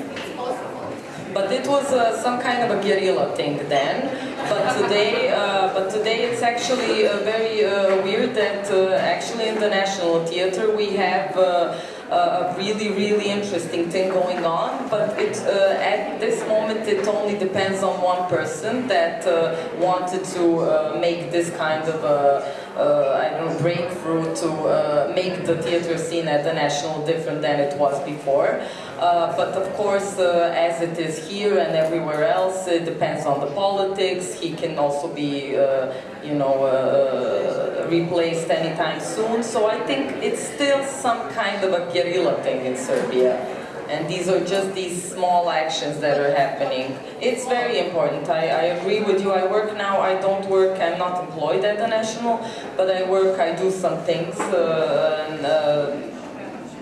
But it was uh, some kind of a guerrilla thing then. But today, uh, but today it's actually uh, very uh, weird that uh, actually in the National Theatre we have uh, a really, really interesting thing going on. But it, uh, at this moment it only depends on one person that uh, wanted to uh, make this kind of a uh, I don't know, breakthrough to uh, make the theater scene at the national different than it was before. Uh, but of course, uh, as it is here and everywhere else, it depends on the politics. He can also be, uh, you know, uh, replaced anytime soon. So I think it's still some kind of a guerrilla thing in Serbia. And these are just these small actions that are happening. It's very important. I, I agree with you. I work now, I don't work, I'm not employed at the National, but I work, I do some things, uh, and uh,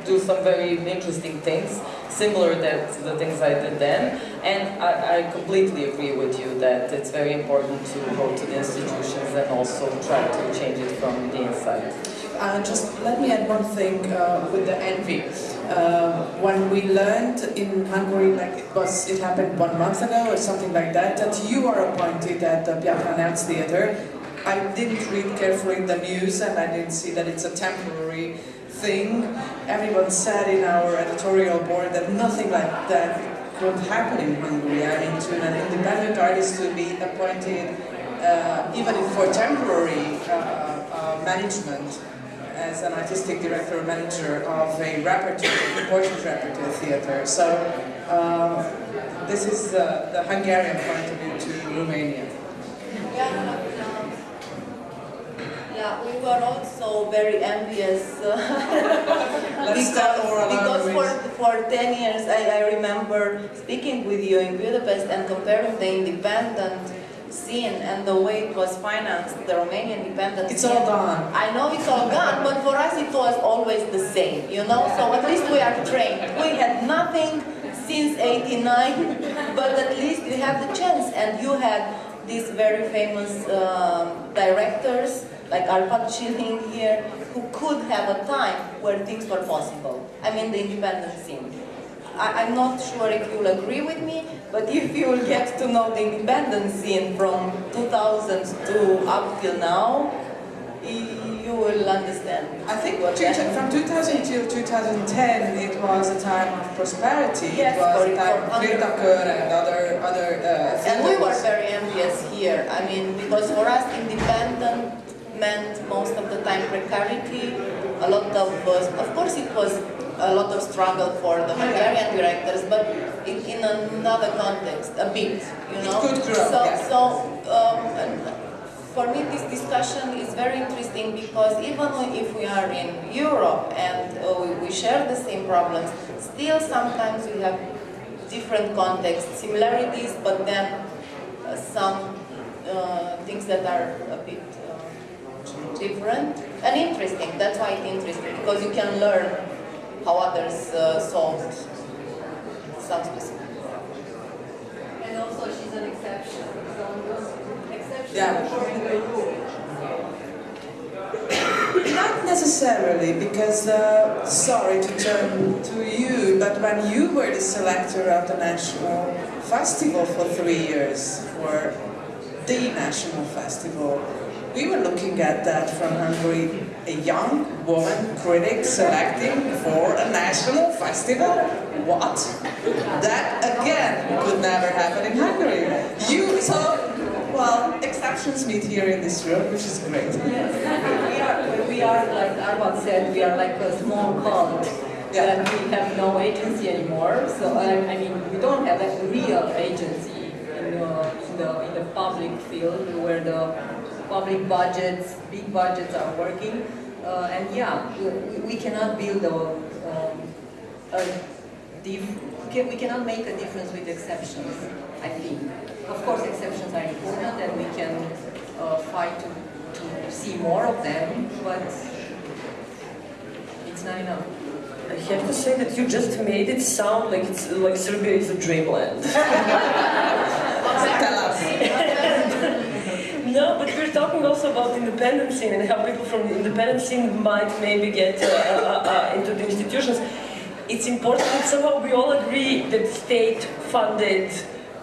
do some very interesting things, similar to the things I did then. And I, I completely agree with you that it's very important to go to the institutions and also try to change it from the inside. Uh, just let me add one thing uh, with the envy. Uh, when we learned in Hungary, like it was, it happened one month ago or something like that, that you are appointed at the Piatra Neamț Theatre. I didn't read carefully the news and I didn't see that it's a temporary thing. Everyone said in our editorial board that nothing like that could happen in Hungary. I mean, to an independent artist to be appointed, uh, even for temporary uh, uh, management, as an artistic director or manager of a repertory, important repertoire theater. So uh, this is the Hungarian point of view to Romania. Yeah, we were also very envious uh, Let's start oral because, because for, for 10 years I, I remember speaking with you in Budapest and comparing the independent scene and the way it was financed, the Romanian independent It's scene. all gone. I know it's all gone, but for us it was always the same, you know? So at least we are trained. We had nothing since 89, but at least you have the chance and you had these very famous um, directors like Arpad Schilling here who could have a time where things were possible. I mean the independent scene. I, I'm not sure if you'll agree with me, but if you will get to know the independent scene from 2000 to up till now, you will understand. I think what two- from 2000 till 2010 it was a time of prosperity. Yes, it was a time of. Krétakör and other other. Uh, And we were very envious here. I mean, because for us, independent meant most of the time precarity. A lot of, uh, of course, it was a lot of struggle for the Hungarian directors, but in, in another context, a bit, you know. could grow, So, yeah. so um, for me, this discussion is very interesting because even if we are in Europe and uh, we, we share the same problems, still sometimes we have different contexts, similarities, but then uh, some uh, things that are a bit different and interesting. That's why it's interesting because you can learn how others uh, solved some specific problem. And also she's an exception. So exception Yeah. is. Not necessarily, because, uh, sorry to turn to you, but when you were the selector of the National Festival for three years, for the National Festival, we were looking at that from Hungary, a young woman critic selecting for a national festival? What? That, again, could never happen in Hungary. You, so, well, exceptions meet here in this room, which is great. Yes, we are, we are, like Arpad said, we are like a small cult. Yeah. And we have no agency anymore. So, I, I mean, we don't have a real agency in, uh, in, the, in the public field where the public budgets, big budgets are working. Uh, and yeah, we, we cannot build a, um, a dif- can, we cannot make a difference with exceptions, I think. Of course, exceptions are important and we can uh, fight to, to see more of them, but it's not enough. I have to say that you just made it sound like it's like Serbia is a dreamland. Tell us. No, but we're talking also about independent scene and how people from the independent scene might maybe get uh, uh, uh, into the institutions. It's important somehow we all agree that state-funded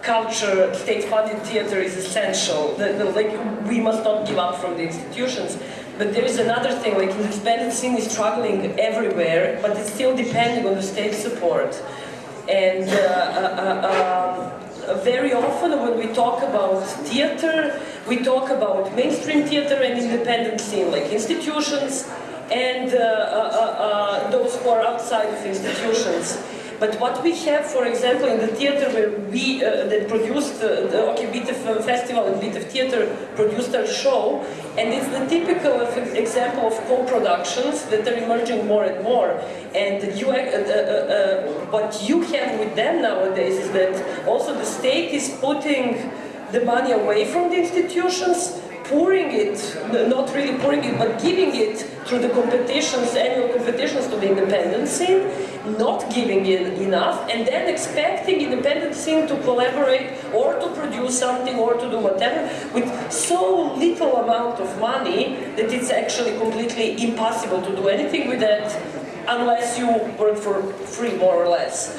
culture, state-funded theater is essential. That, that, like we must not give up from the institutions. But there is another thing, like independent scene is struggling everywhere, but it's still depending on the state support. And uh, uh, uh, um, very often when we talk about theater, we talk about mainstream theater and independent scene, like institutions and uh, uh, uh, those who are outside of institutions. But what we have, for example, in the theater where we, uh, that produced uh, the OK Bitef Festival and Bitef Theater produced our show, and it's the typical example of co-productions that are emerging more and more. And you, uh, uh, what you have with them nowadays is that also the state is putting the money away from the institutions, pouring it, not really pouring it, but giving it through the competitions, annual competitions to the independent scene, not giving it enough, and then expecting independent scene to collaborate or to produce something or to do whatever with so little amount of money that it's actually completely impossible to do anything with that unless you work for free, more or less.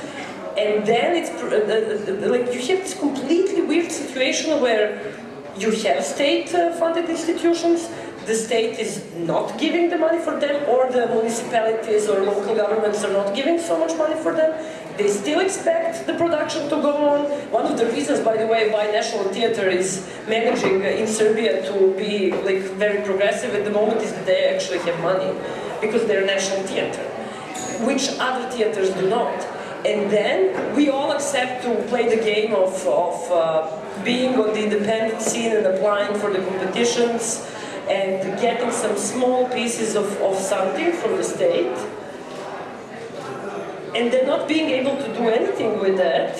And then it's uh, uh, uh, like you have this completely weird situation where you have state-funded institutions, the state is not giving the money for them, or the municipalities or local governments are not giving so much money for them. They still expect the production to go on. One of the reasons, by the way, why National Theatre is managing in Serbia to be like very progressive at the moment is that they actually have money, because they're national theatre, which other theatres do not. And then we all accept to play the game of, of uh, being on the independent scene and applying for the competitions and getting some small pieces of, of something from the state. And then not being able to do anything with that.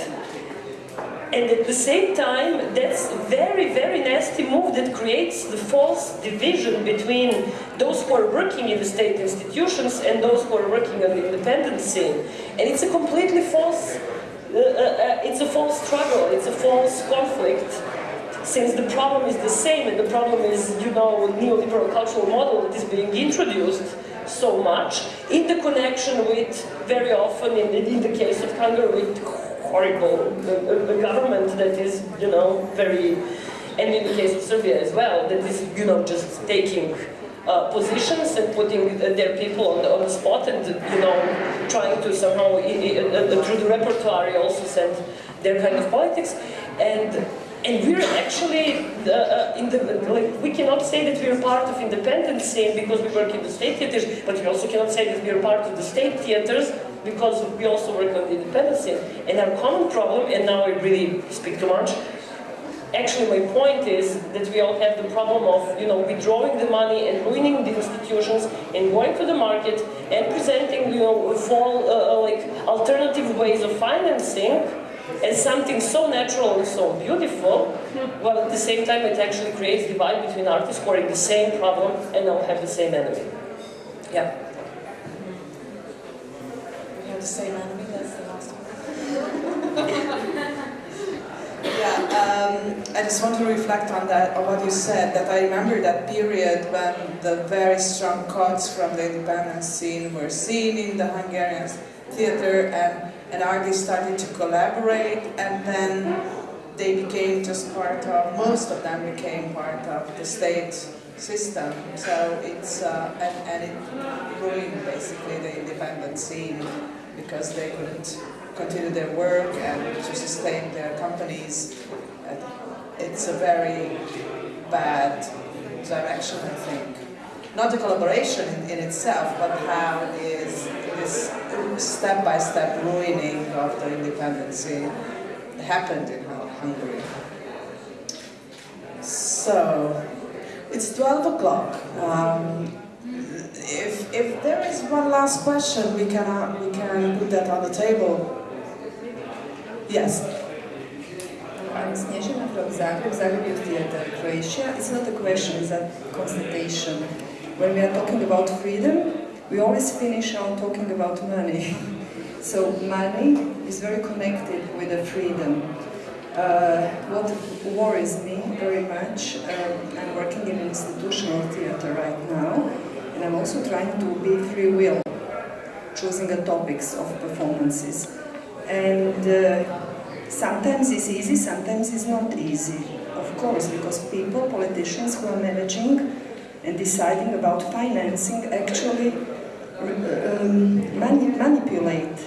And at the same time that's a very very nasty move that creates the false division between those who are working in the state institutions and those who are working on the independent scene. And it's a completely false uh, uh, uh, it's a false struggle, it's a false conflict, since the problem is the same, and the problem is, you know, neoliberal cultural model that is being introduced so much, in the connection with, very often, in the, in the case of Hungary, with horrible uh, government that is, you know, very, and in the case of Serbia as well, that is, you know, just taking uh, positions and putting their people on the, on the spot and, you know, trying to somehow, through the repertoire, also send their kind of politics. And and we're actually uh, in the like we cannot say that we're part of independent scene because we work in the state theaters, but we also cannot say that we're part of the state theaters because we also work on the independent scene. And our common problem, and now I really speak too much, actually my point is that we all have the problem of, you know, withdrawing the money and ruining the institutions and going to the market and presenting, you know, full, uh, like alternative ways of financing as something so natural and so beautiful, while at the same time it actually creates divide between artists who are in the same problem and now have the same enemy. Yeah. We have the same enemy, that's the last one. Yeah, um, I just want to reflect on that, on what you said, that I remember that period when the very strong cuts from the independent scene were seen in the Hungarian theater and, and artists started to collaborate and then they became just part of, most of them became part of the state system. So it's, uh, and, and it ruined basically the independent scene because they couldn't continue their work and to sustain their companies. It's a very bad direction, I think. Not the collaboration in, in itself, but how is this step-by-step -step ruining of the independency happened in Hungary. So, it's 12 o'clock. Um, if, if there is one last question, we can, uh, we can put that on the table. Yes. I'm Snježana from Zagreb, Zagreb Youth Theatre, Croatia. It's not a question, it's a constatation. When we are talking about freedom, we always finish on talking about money. so money is very connected with the freedom. Uh, what worries me very much, um, I'm working in institutional theatre right now, and I'm also trying to be free will, choosing the topics of performances. And uh, sometimes it's easy, sometimes it's not easy. Of course, because people, politicians who are managing and deciding about financing actually um, mani manipulate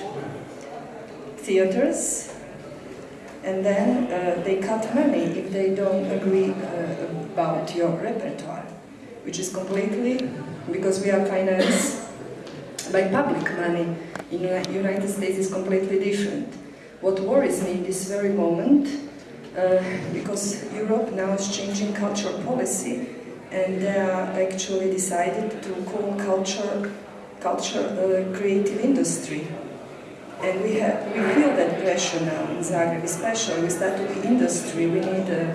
theaters and then uh, they cut money if they don't agree uh, about your repertoire, which is completely, because we are financed by public money. In the United States is completely different. What worries me in this very moment, uh, because Europe now is changing cultural policy, and they are actually decided to call culture, culture uh, creative industry. And we, have, we feel that pressure now in Zagreb, especially with that industry. We need uh,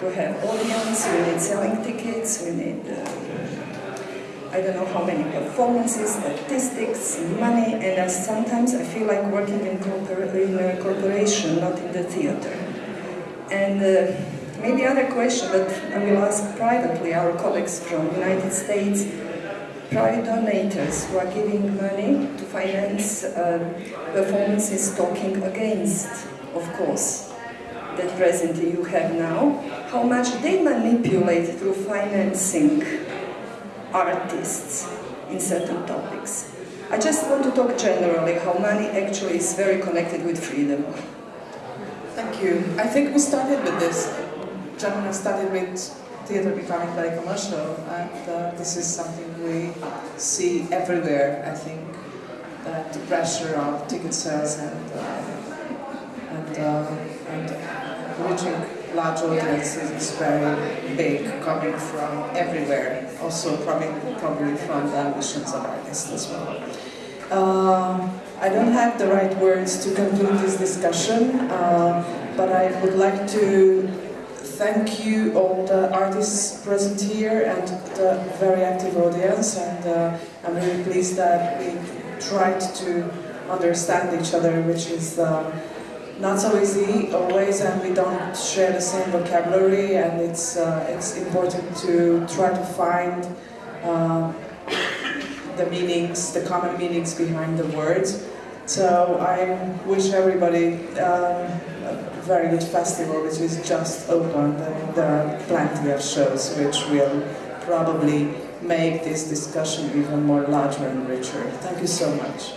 to have audience, we need selling tickets, we need, uh, I don't know how many performances, statistics, money, and I, sometimes I feel like working in, in a corporation, not in the theater. And uh, maybe other question, but I will ask privately our colleagues from United States, private donors who are giving money to finance uh, performances talking against, of course, that presently you have now, how much they manipulate through financing artists in certain topics. I just want to talk generally how money actually is very connected with freedom. Thank you. I think we started with this. Germany started with theatre becoming very commercial, and uh, this is something we see everywhere. I think that the pressure of ticket sales and uh, and, uh, and reaching large audiences is very big, coming from everywhere. Also, probably probably from the ambitions of artists as well. Uh, I don't have the right words to conclude this discussion, uh, but I would like to thank you all the artists present here and the very active audience and uh, I'm really pleased that we tried to understand each other which is uh, not so easy always and we don't share the same vocabulary and it's, uh, it's important to try to find uh, the meanings, the common meanings behind the words. So I wish everybody um, a very good festival which is just opened there are plenty of shows which will probably make this discussion even more larger and richer. Thank you so much.